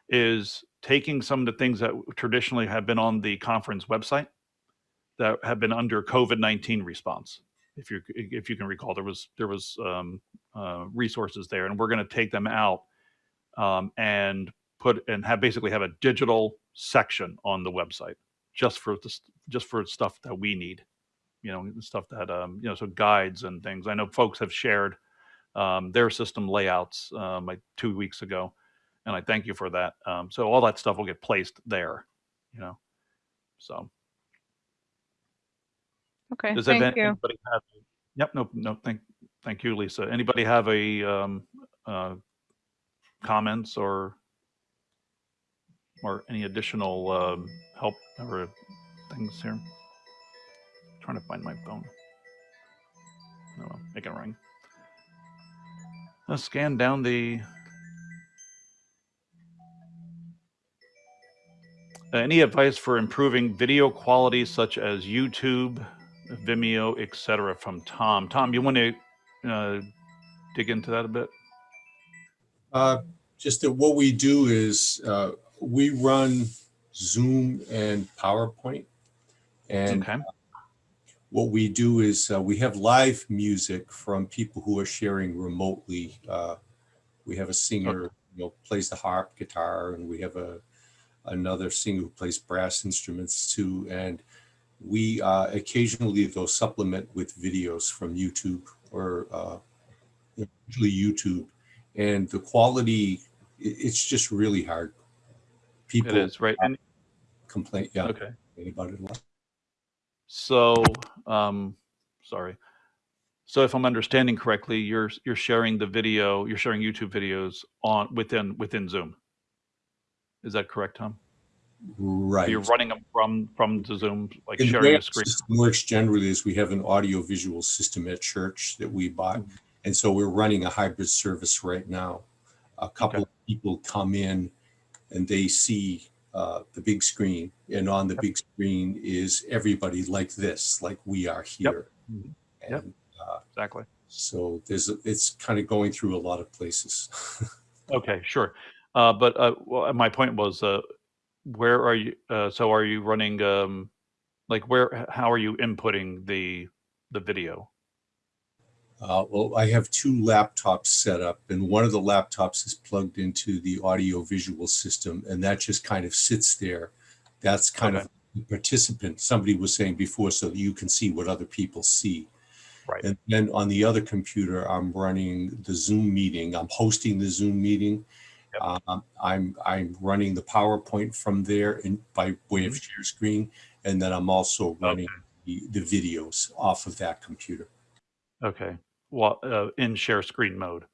is taking some of the things that traditionally have been on the conference website that have been under COVID-19 response. If you if you can recall, there was there was um, uh, resources there, and we're going to take them out um, and put and have basically have a digital section on the website just for this just for stuff that we need, you know, stuff that um, you know, so guides and things. I know folks have shared um, their system layouts um, like two weeks ago, and I thank you for that. Um, so all that stuff will get placed there, you know. So Okay, does thank you. anybody have? Yep, no, no, thank, thank you, Lisa. Anybody have a um, uh, comments or or any additional um, help or things here? Trying to find my phone. No, it can ring. Let's scan down the. Any advice for improving video quality such as YouTube, Vimeo, etc. from Tom? Tom, you want to uh, dig into that a bit? Uh, Just that what we do is uh, we run Zoom and PowerPoint. And Okay. what we do is uh, we have live music from people who are sharing remotely. Uh, We have a singer, you know, plays the harp, guitar, and we have a another singer who plays brass instruments too. And we uh, occasionally they'll supplement with videos from YouTube or uh, usually YouTube. And the quality, it's just really hard. People it is, right. And, complain, yeah, okay. about it a lot. So, um, sorry. So if I'm understanding correctly, you're you're sharing the video, you're sharing YouTube videos on within within Zoom. Is that correct, Tom? Right. You're running them from from the Zoom, like And the way sharing a screen. system Works generally is we have an audio visual system at church that we bought. Mm-hmm. And so we're running a hybrid service right now. A couple Okay. of people come in and they see uh, the big screen and on the big screen is everybody like this, like we are here. Mhm. Yep. And uh, Exactly. so there's, a- it's kind of going through a lot of places. Okay, sure. Uh, but uh, well, my point was, uh, where are you? Uh, so are you running? Um, like where? How are you inputting the the video? Uh, well, I have two laptops set up, and one of the laptops is plugged into the audio visual system, and that just kind of sits there. That's kind Okay. of the participant, somebody was saying before, so that you can see what other people see. Right. And then on the other computer, I'm running the Zoom meeting. I'm hosting the Zoom meeting. Yep. Um, I'm, I'm running the PowerPoint from there and by way of Mm-hmm. share screen. And then I'm also running the, the videos off of that computer. Okay. Well, uh, in share screen mode.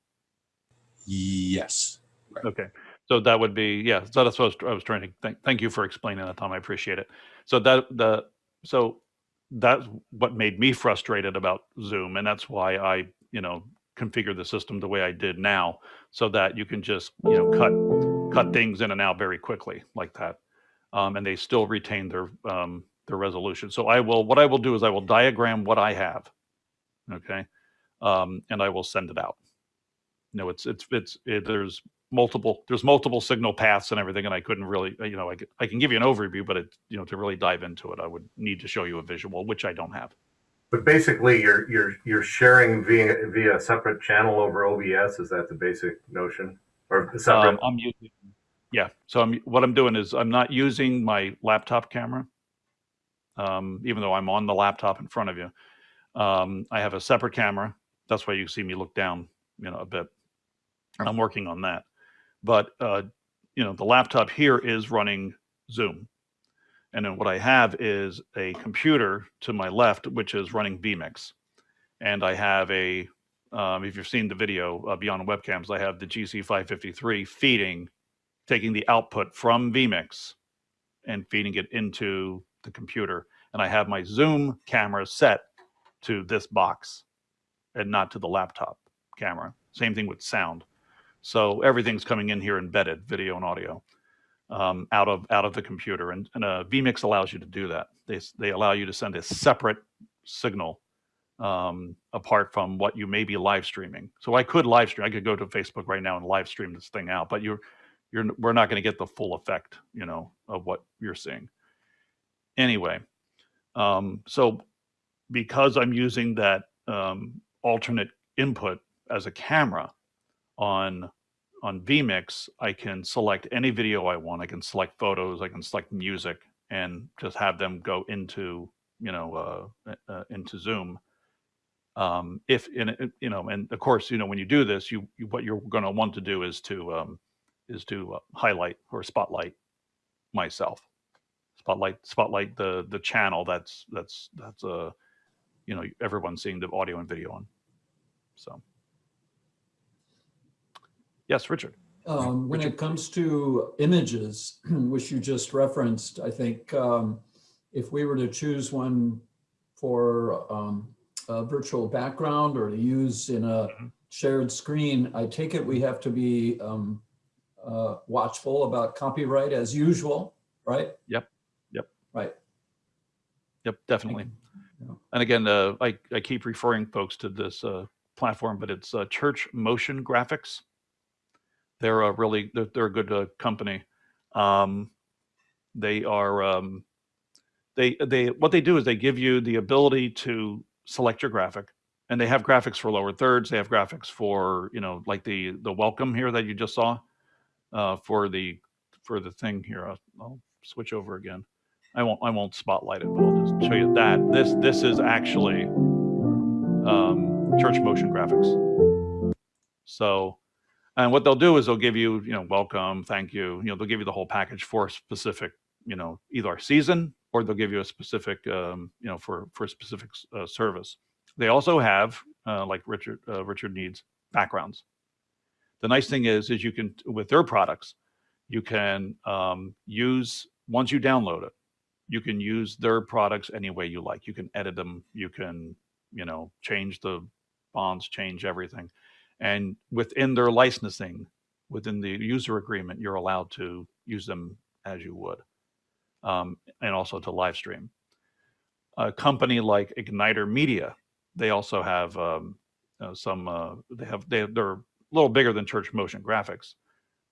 Yes. Okay. So that would be, yeah, so that's what I was, I was trying to, thank, thank you for explaining that, Tom. I appreciate it. So that, the, so that's what made me frustrated about Zoom. And that's why I, you know, configured the system the way I did now, so that you can just, you know, cut, cut things in and out very quickly like that. Um, and they still retain their, um, their resolution. So I will, what I will do is I will diagram what I have. Okay. Um, and I will send it out. No, it's, it's, it's, it, there's multiple, there's multiple signal paths and everything, and I couldn't really, you know, I can give you an overview, but it, you know, to really dive into it, I would need to show you a visual, which I don't have. But basically, you're you're you're sharing via via a separate channel over OBS. Is that the basic notion, or separate? Um, I'm using, yeah. So I'm, what I'm doing is I'm not using my laptop camera. Um, even though I'm on the laptop in front of you, um, I have a separate camera. That's why you see me look down, you know, a bit. I'm working on that, but uh, you know, the laptop here is running Zoom, and then what I have is a computer to my left, which is running vMix, and I have a um, if you've seen the video uh, beyond webcams, I have the GC553 feeding, taking the output from vMix and feeding it into the computer. And I have my Zoom camera set to this box and not to the laptop camera. Same thing with sound. So everything's coming in here embedded, video and audio, um, out of out of the computer. And, and uh, vMix allows you to do that. They they allow you to send a separate signal um, apart from what you may be live streaming. So I could live stream. I could go to Facebook right now and live stream this thing out, but you're you're we're not going to get the full effect, you know, of what you're seeing. Anyway, um, so because I'm using that um, alternate input as a camera on on vMix, I can select any video I want. I can select photos. I can select music, and just have them go into you know uh, uh, into Zoom um, if in you know and of course you know when you do this you, you what you're going to want to do is to um, is to uh, highlight or spotlight myself spotlight spotlight the the channel that's that's that's uh you know everyone's seeing the audio and video on so yes richard Um, when it comes to images, which you just referenced, I think um, if we were to choose one for um, a virtual background or to use in a Mhm. shared screen, I take it we have to be um, uh, watchful about copyright as usual, right? Yep. Yep. Right. Yep, definitely. Yeah. And again, uh, I, I keep referring folks to this uh, platform, but it's uh, Church Motion Graphics. They're a really they're, they're a good uh, company. Um, they are um, they they what they do is they give you the ability to select your graphic, and they have graphics for lower thirds. They have graphics for you know like the the welcome here that you just saw uh, for the for the thing here. I'll, I'll switch over again. I won't I won't spotlight it, but I'll just show you that. This this is actually um, church motion graphics. So, and what they'll do is they'll give you you know welcome, thank you. You know they'll give you the whole package for a specific you know either season or they'll give you a specific um, you know for for a specific uh, service. They also have uh, like Richard uh, Richard needs backgrounds. The nice thing is is you can with their products you can um, use once you download it you can use their products any way you like you can edit them you can you know change the bonds change everything and within their licensing within the user agreement you're allowed to use them as you would um, and also to live stream a company like igniter media they also have um, uh, some uh, they have they, they're a little bigger than church motion graphics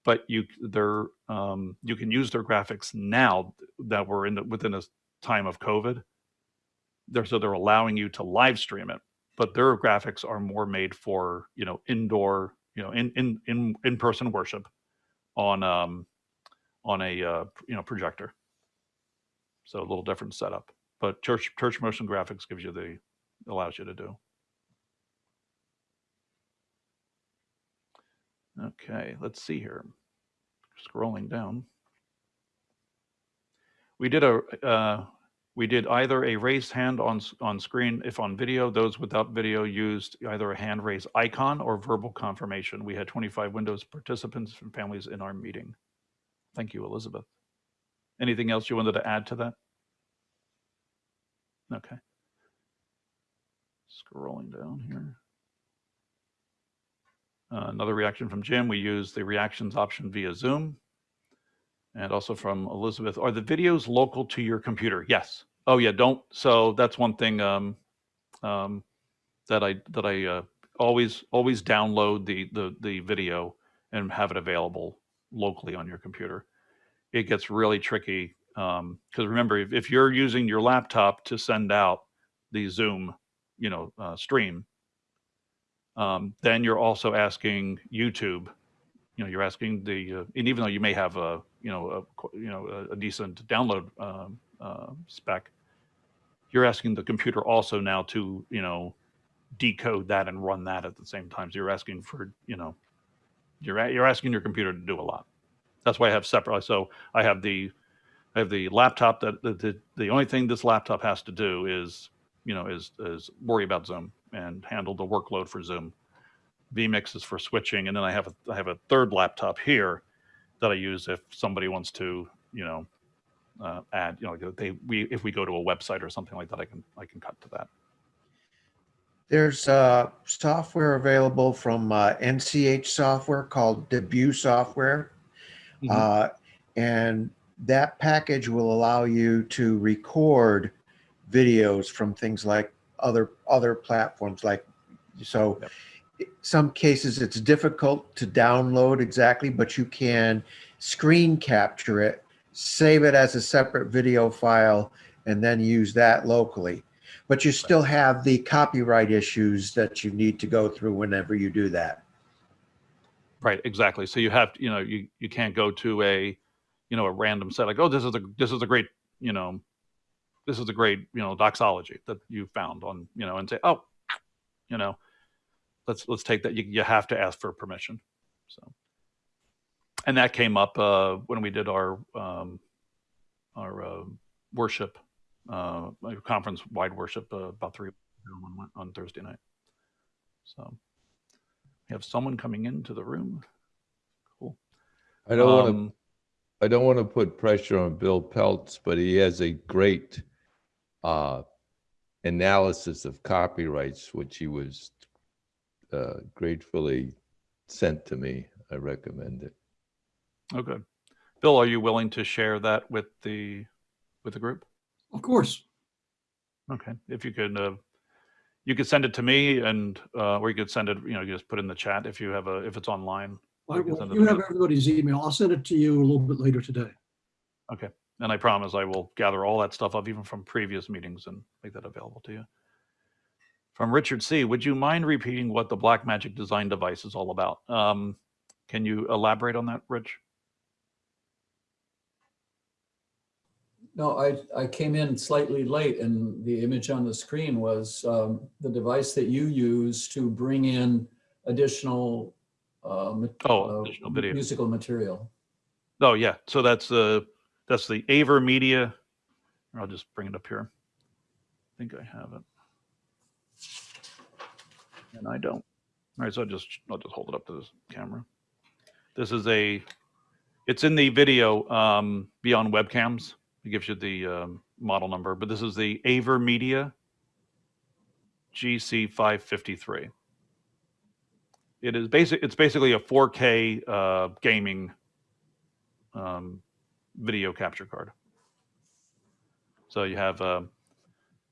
but you they're um, you can use their graphics now that we're in the, within a time of COVID. They're so they're allowing you to live stream it, but their graphics are more made for you know indoor you know in in in in person worship on um on a uh, you know projector. So a little different setup, but church, church motion graphics gives you the, allows you to do. Okay, let's see here. Scrolling down. We did a, uh, we did either a raised hand on, on screen if on video. Those without video used either a hand raise icon or verbal confirmation. We had 25 Windows participants and families in our meeting. Thank you, Elizabeth. Anything else you wanted to add to that? Okay. Scrolling down here. Uh, Another reaction from Jim, we use the reactions option via Zoom. And also from Elizabeth, are the videos local to your computer? Yes. Oh yeah, don't, so that's one thing um, um, that I, that I uh, always, always download the, the, the video and have it available locally on your computer. It gets really tricky, um, because remember, if, if you're using your laptop to send out the Zoom, you know, uh, stream, um, then you're also asking YouTube, you know, you're asking the, uh, and even though you may have a, you know, a, you know, a, decent download um, uh, spec, you're asking the computer also now to, you know, decode that and run that at the same time. So you're asking for, you know, you're you're asking your computer to do a lot. That's why I have separate. So I have the I have the laptop that the, the the only thing this laptop has to do is you know is is worry about Zoom and handle the workload for Zoom. vMix is for switching, and then I have a I have a third laptop here that I use if somebody wants to you know uh, add you know they we if we go to a website or something like that I can I can cut to that. There's uh, software available from uh, NCH software called Debut software. Mhm. Uh, and that package will allow you to record videos from things like other other platforms like so Yep. Some cases it's difficult to download exactly but you can screen capture it save it as a separate video file and then use that locally but you still have the copyright issues that you need to go through whenever you do that Right, exactly. So you have, you know, you you can't go to a, you know, a random set like, oh, this is a this is a great, you know, this is a great, you know, doxology that you found on, you know, and say, oh, you know, let's let's take that. You you have to ask for permission. So, and that came up uh, when we did our um, our uh, worship uh, conference wide worship uh, about three on, on Thursday night. So. We have someone coming into the room. Cool. I don't want to, Um, I don't want to put pressure on Bill Peltz, but he has a great uh, analysis of copyrights, which he was uh, gratefully sent to me. I recommend it. Oh, good. Bill, are you willing to share that with the with the group? Of course. Okay, if you could, uh, you could send it to me, and uh, or you could send it. You know, you just put it in the chat if you have a if it's online. I I can will- send it You have everybody's email. I'll send it to you a little bit later today. Okay, and I promise I will gather all that stuff up, even from previous meetings, and make that available to you. From Richard C, would you mind repeating what the Blackmagic design device is all about? Um, can you elaborate on that, Rich? No, I, I came in slightly late and the image on the screen was um, the device that you use to bring in additional uh, Oh, uh, additional video. musical material. Oh yeah, so that's the that's the AVerMedia. I'll just bring it up here. I think I have it, and I don't. All right, so I'll just I'll just hold it up to this camera. This is a, it's in the video um, beyond webcams. It gives you the um, model number, but this is the AVerMedia GC553. It is basic. It's basically a 4K uh, gaming um, video capture card. So you have uh,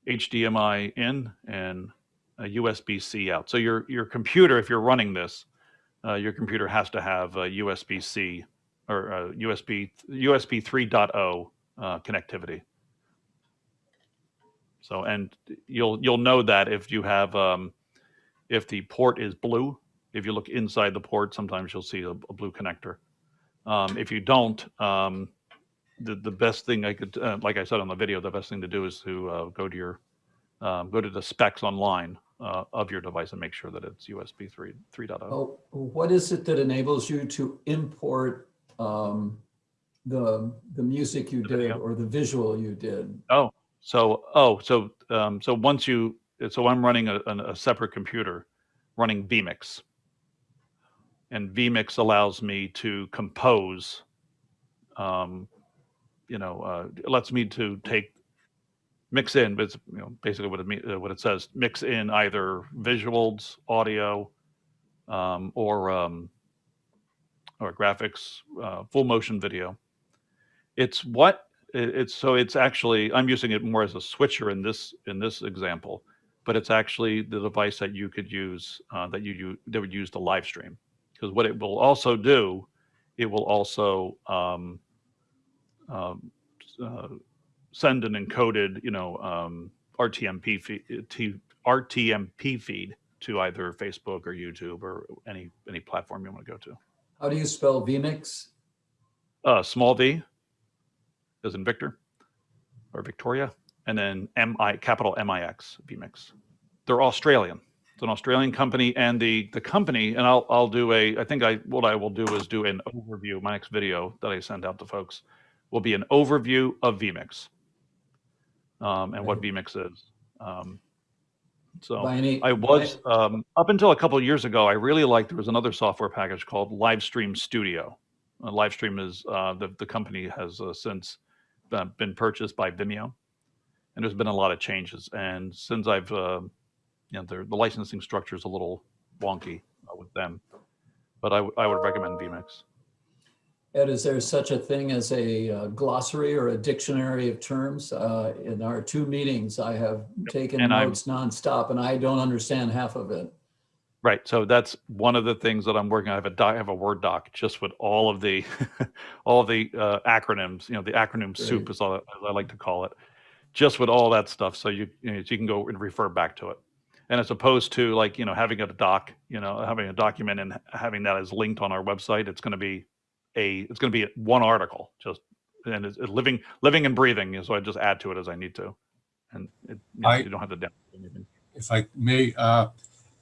HDMI in and a USB-C out. So your your computer, if you're running this, uh, your computer has to have a USB-C or uh USB USB 3.0 uh, connectivity. So and you'll you'll know that if you have um, if the port is blue, if you look inside the port, sometimes you'll see a, a blue connector. Um, if you don't, um, the, the best thing I could, uh, like I said on the video, the best thing to do is to uh, go to your, um, go to the specs online uh, of your device and make sure that it's USB 3, 3.0. Oh, what is it that enables you to import um, the, the music you did video. or the visual you did? Oh, so, oh, so, um, so once you, so I'm running a, a separate computer running vMix. And vMix allows me to compose, um, you know, uh, it lets me to take, mix in, but it's, you know, basically what it uh, what it says, mix in either visuals, audio, um, or, um, or graphics, uh, full motion video. It's what it's so it's actually i'm using it more as a switcher in this in this example but it's actually the device that you could use uh, that you, you that would use to live stream because what it will also do it will also um, um, uh, send an encoded you know um, rtmp feed, rtmp feed to either facebook or youtube or any any platform you want to go to How do you spell vMix? uh, small v as in Victor or Victoria, and then MI capital MIX VMix. They're Australian. It's an Australian company, and the the company. And I'll I'll do a. I think I what I will do is do an overview. My next video that I send out to folks will be an overview of VMix um, and what VMix is. Um, so any, I was um, up until a couple of years ago. I really liked there was another software package called Livestream Studio. Uh, Livestream is uh, the the company has uh, since been purchased by Vimeo, and there's been a lot of changes. And since I've uh, you know the the licensing structure is a little wonky uh, with them, but I, I would recommend VMix. Ed, is there such a thing as a uh, glossary or a dictionary of terms? Uh, In our two meetings, I have taken and I'm- notes nonstop and I don't understand half of it. Right. So that's one of the things that I'm working on. I have a doc, I have a Word doc just with all of the all of the uh, acronyms. You know, the acronym soup is all as I like to call it. Just with all that stuff, so you you, know, so you can go and refer back to it. And as opposed to like you know having a doc, you know, having a document and having that as linked on our website, it's going to be a it's going to be one article just and it's it's living living and breathing. So I just add to it as I need to, and it, you, know, I- you don't have to download anything. if I may, uh,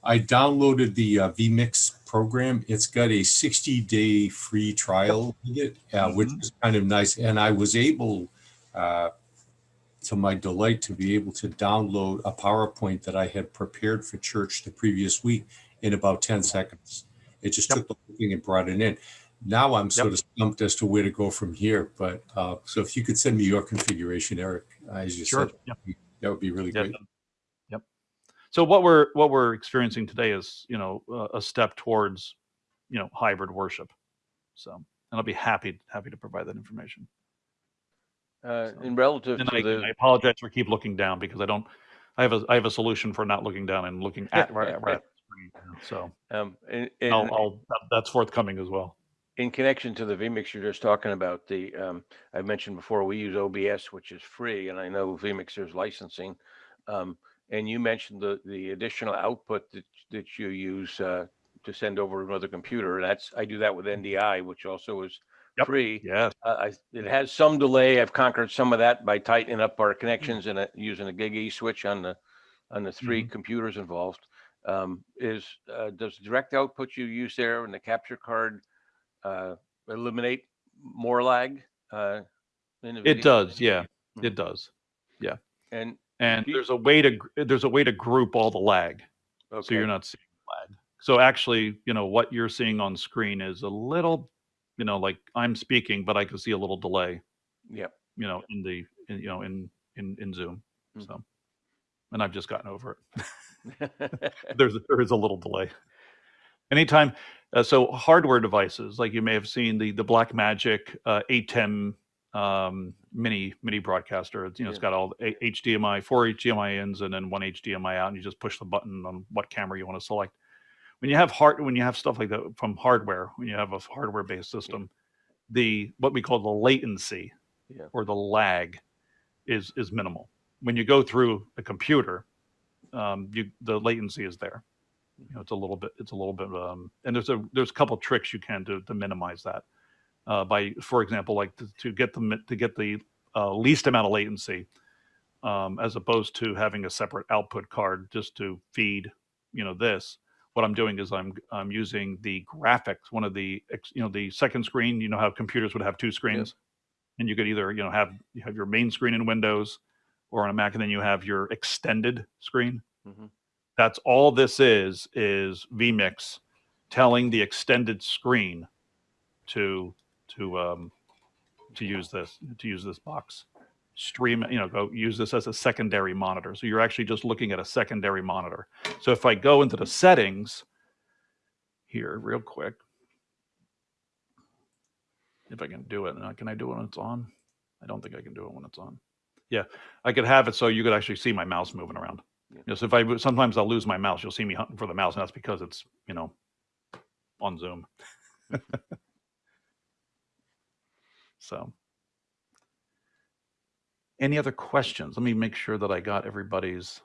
I downloaded the uh, vMix program. It's got a 60 day free trial it, uh, which Mhm. is kind of nice. And I was able, uh, to my delight, to be able to download a PowerPoint that I had prepared for church the previous week in about 10 seconds. It just Yep. took the whole thing and brought it in. Now I'm sort of stumped as to where to go from here. But uh, so if you could send me your configuration, Eric, as you Sure. said, Yep. that would be really Yeah. great. Yep. So what we're what we're experiencing today is you know a, a step towards you know hybrid worship. So and I'll be happy happy to provide that information. Uh, So- in relative And to I, the. I apologize for keep looking down because I don't. I have a I have a solution for not looking down and looking at right, right at the screen. So Um, in, I'll, I'll that's forthcoming as well. In connection to the vMix you're just talking about, the, um, I mentioned before, we use OBS, which is free, and I know vMix there's licensing. Um, and you mentioned the, the additional output that, that you use, uh, to send over to another computer. That's, I do that with NDI, which also is Yep. free. yeah Uh, I, it has some delay. I've conquered some of that by tightening up our connections and uh, using a gig E switch on the, on the 3 computers involved. Um, is, uh, does direct output you use there and the capture card, uh, eliminate more lag? Uh, It does. Yeah. Mhm. It does. Yeah. And, And there's a way to there's a way to group all the lag. so you're not seeing lag. So actually, you know, what you're seeing on screen is a little, you know, like I'm speaking, but I can see a little delay, yep. you know, in the, in, you know, in in in Zoom. Mhm. So, and I've just gotten over it. There's there is a little delay. Anytime, uh, so hardware devices like you may have seen the the Blackmagic uh, ATEM um, mini mini broadcaster. It's, you know, it's Yeah. got all the HDMI, four HDMI ins, and then one HDMI out, and you just push the button on what camera you want to select. When you have hard, when you have stuff like that from hardware, when you have a hardware based system, the what we call the latency Yeah. or the lag is is minimal. When you go through a computer, um, you the latency is there. You know, it's a little bit, it's a little bit, um, and there's a there's a couple tricks you can do to minimize that. uh, by, for example, like to, to get the to get the uh, least amount of latency, um, as opposed to having a separate output card just to feed, you know, this. What I'm doing is I'm I'm using the graphics, one of the you know the second screen. You know how computers would have two screens, and you could either you know have you have your main screen in Windows or on a Mac, and then you have your extended screen. Mhm. That's all this is is vMix telling the extended screen to to um, to use this to use this box. Stream you know go use this as a secondary monitor. So you're actually just looking at a secondary monitor. So if i go into the settings here real quick if i can do it can i do it when it's on? I don't think i can do it when it's on. Yeah i could have it so you could actually see my mouse moving around Yeah. you know, so if I sometimes i'll lose my mouse you'll see me hunting for the mouse and that's because it's you know on zoom so any other questions? Let me make sure that I got everybody's.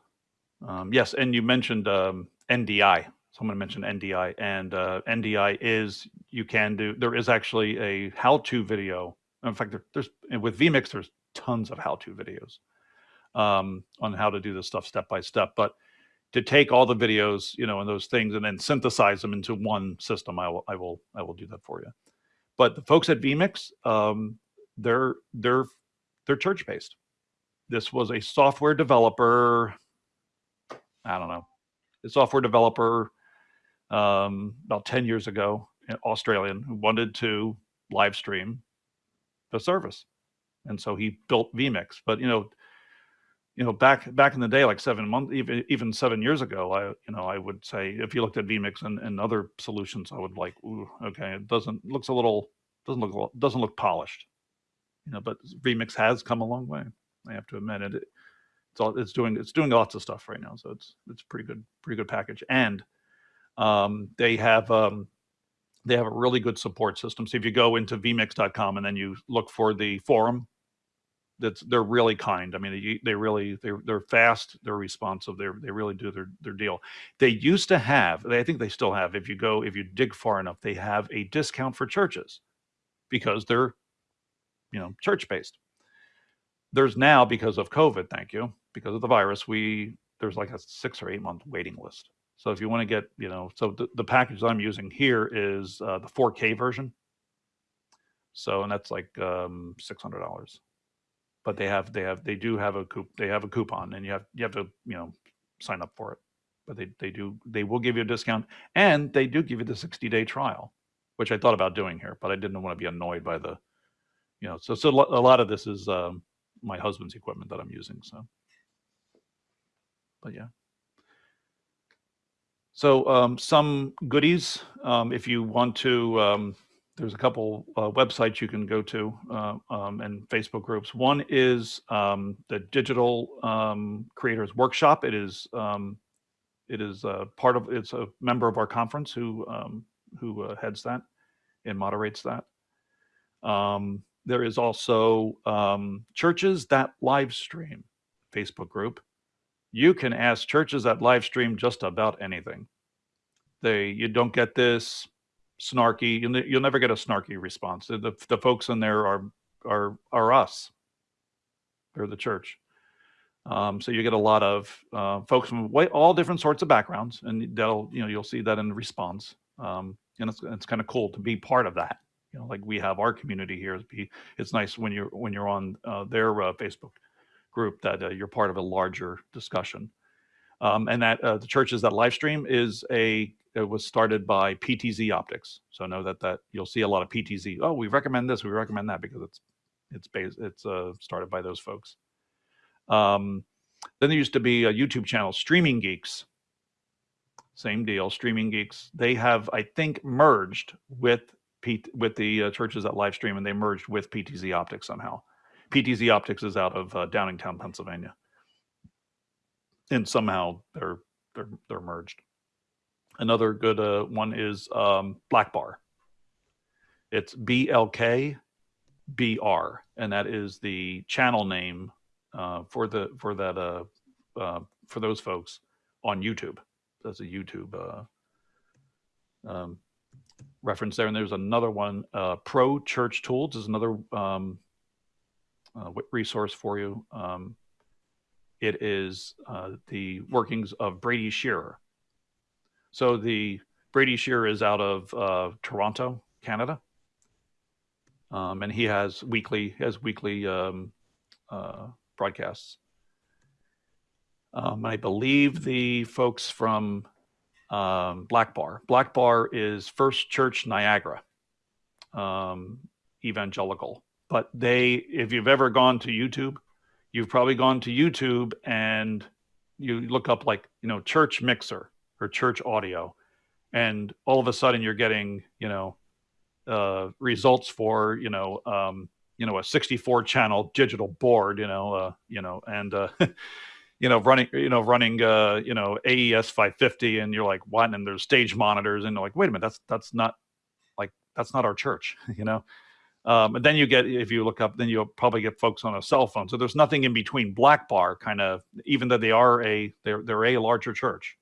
Um, yes, and you mentioned um, NDI. Someone mentioned NDI, and uh, NDI is you can do. There is actually a how-to video. In fact, there, there's with vMix. There's tons of how-to videos um, on how to do this stuff step by step. But to take all the videos, you know, and those things, and then synthesize them into one system, I will, I will, I will do that for you. But the folks at vMix, um, they're they're they're church based. This was a software developer. I don't know, a software developer um, about 10 years ago, an Australian who wanted to live stream the service. And so he built vMix. But you know, you know, back back in the day, like seven months, even even seven years ago, I you know, I would say if you looked at vMix and, and other solutions, I would like, ooh, okay, it doesn't looks a little doesn't look doesn't look polished. You know, but vMix has come a long way. I have to admit it. It's all it's doing it's doing lots of stuff right now. So it's it's pretty good, pretty good package. And um, they have um, they have a really good support system. So if you go into vmix.com and then you look for the forum, that's they're really kind. I mean, they, they really they're they're fast, they're responsive, they they really do their their deal. They used to have, I think they still have. If you go, if you dig far enough, they have a discount for churches because they're you know church based. There's now because of COVID, thank you, because of the virus, we there's like a six or eight month waiting list. So if you want to get, you know, so the, the package I'm using here is uh, the 4K version. So and that's like um, six hundred dollars. But they have they have they do have a coup they have a coupon and you have you have to you know sign up for it. But they they do they will give you a discount and they do give you the 60 day trial, which I thought about doing here, but I didn't want to be annoyed by the, you know, so so a lot of this is um, my husband's equipment that I'm using. So, but yeah. So um, some goodies, um, if you want to, um, there's a couple uh, websites you can go to uh, um, and Facebook groups. One is um, the Digital um, Creators Workshop. It is um, it is uh, part of it's a member of our conference who um, who uh, heads that and moderates that. There is also churches that live stream Facebook group. You can ask churches that live stream just about anything. They you don't get this snarky. You'll, you'll never get a snarky response. The, the folks in there are are are us. They're the church. Um, so you get a lot of uh, folks from all different sorts of backgrounds, and they'll you know you'll see that in response. Um, and it's it's kind of cool to be part of that. You know, like we have our community here. It's nice when you're when you're on uh, their uh, Facebook group that uh, you're part of a larger discussion. Um, and that uh, the churches that live stream is a it was started by PTZ Optics. So know that that you'll see a lot of PTZ. Oh, we recommend this, we recommend that because it's it's based it's uh, started by those folks. Um, then there used to be a YouTube channel, Streaming Geeks. Same deal, Streaming Geeks. They have, I think, merged with P- with the uh, churches that live stream, and they merged with PTZ Optics somehow. PTZ Optics is out of uh, Downingtown, Pennsylvania, and somehow they're they're they're merged. Another good uh, one is um, Black Bar. It's BLKBR, and that is the channel name uh, for the for that uh, uh, for those folks on YouTube. That's a YouTube uh, um, reference there. And there's another one, uh, Pro Church Tools is another um, uh, resource for you. Um, it is uh, the workings of Brady Shearer. So the Brady Shearer is out of uh, Toronto, Canada, um, and he has weekly has weekly um, uh, broadcasts. Um, I believe the folks from um, Black Bar. Black Bar is First Church Niagara, um, evangelical. But they, if you've ever gone to YouTube, you've probably gone to YouTube and you look up like you know church mixer or church audio, and all of a sudden you're getting you know uh, results for you know um, you know a 64 channel digital board, you know uh, you know and uh, you know running you know running uh you know AES 550 and you're like what? And there's stage monitors and like wait a minute that's that's not like that's not our church you know um and then you get if you look up then you'll probably get folks on a cell phone so there's nothing in between black bar kind of even though they are a they're they're a larger church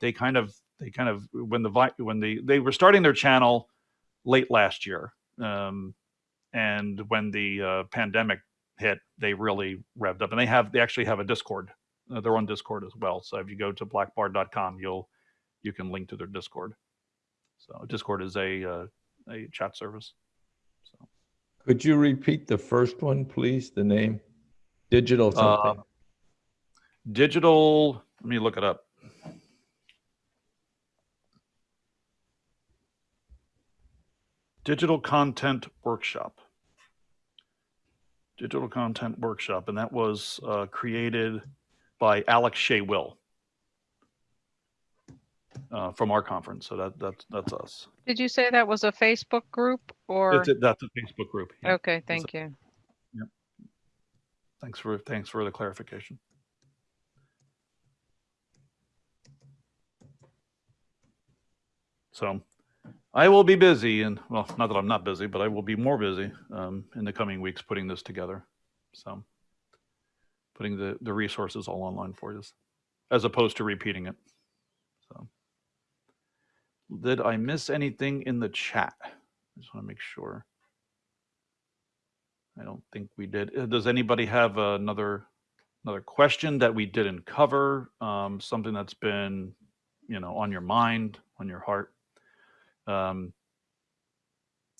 they kind of they kind of when the when the they were starting their channel late last year um and when the uh, pandemic hit they really revved up and they have they actually have a discord uh, they're on Discord as well. So if you go to blackbar.com, you'll you can link to their Discord. So Discord is a uh, a chat service. Could you repeat the first one, please? The name? Digital something? uh, digital. Let me look it up. Digital content workshop. Digital content workshop, and that was uh, created by Alex Shea Will uh, from our conference. So that that's that's us. Did you say that was a Facebook group or? It's a, that's a Facebook group. yeah. Okay, thank you. Thanks for thanks for the clarification. So I will be busy and well, not that I'm not busy, but I will be more busy um, in the coming weeks putting this together. So putting the, the resources all online for you as opposed to repeating it. Did I miss anything in the chat? I just want to make sure. I don't think we did. Uh, Does anybody have another another question that we didn't cover? Um, something that's been, you know, on your mind, on your heart? Um,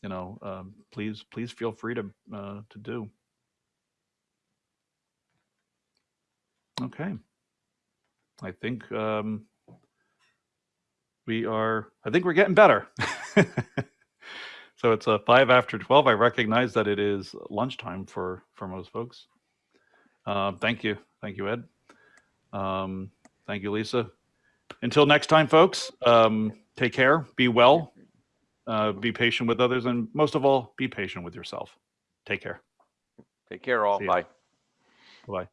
you know, um, please please feel free to uh, to do. Okay. I think um, we are. I think we're getting better. so it's a five after twelve. I recognize that it is lunchtime for for most folks. Um, thank you, thank you, Ed. Um, thank you, Lisa. Until next time, folks. Um, take care. Be well. Uh, be patient with others, and most of all, be patient with yourself. Take care. Take care all. Bye. Bye.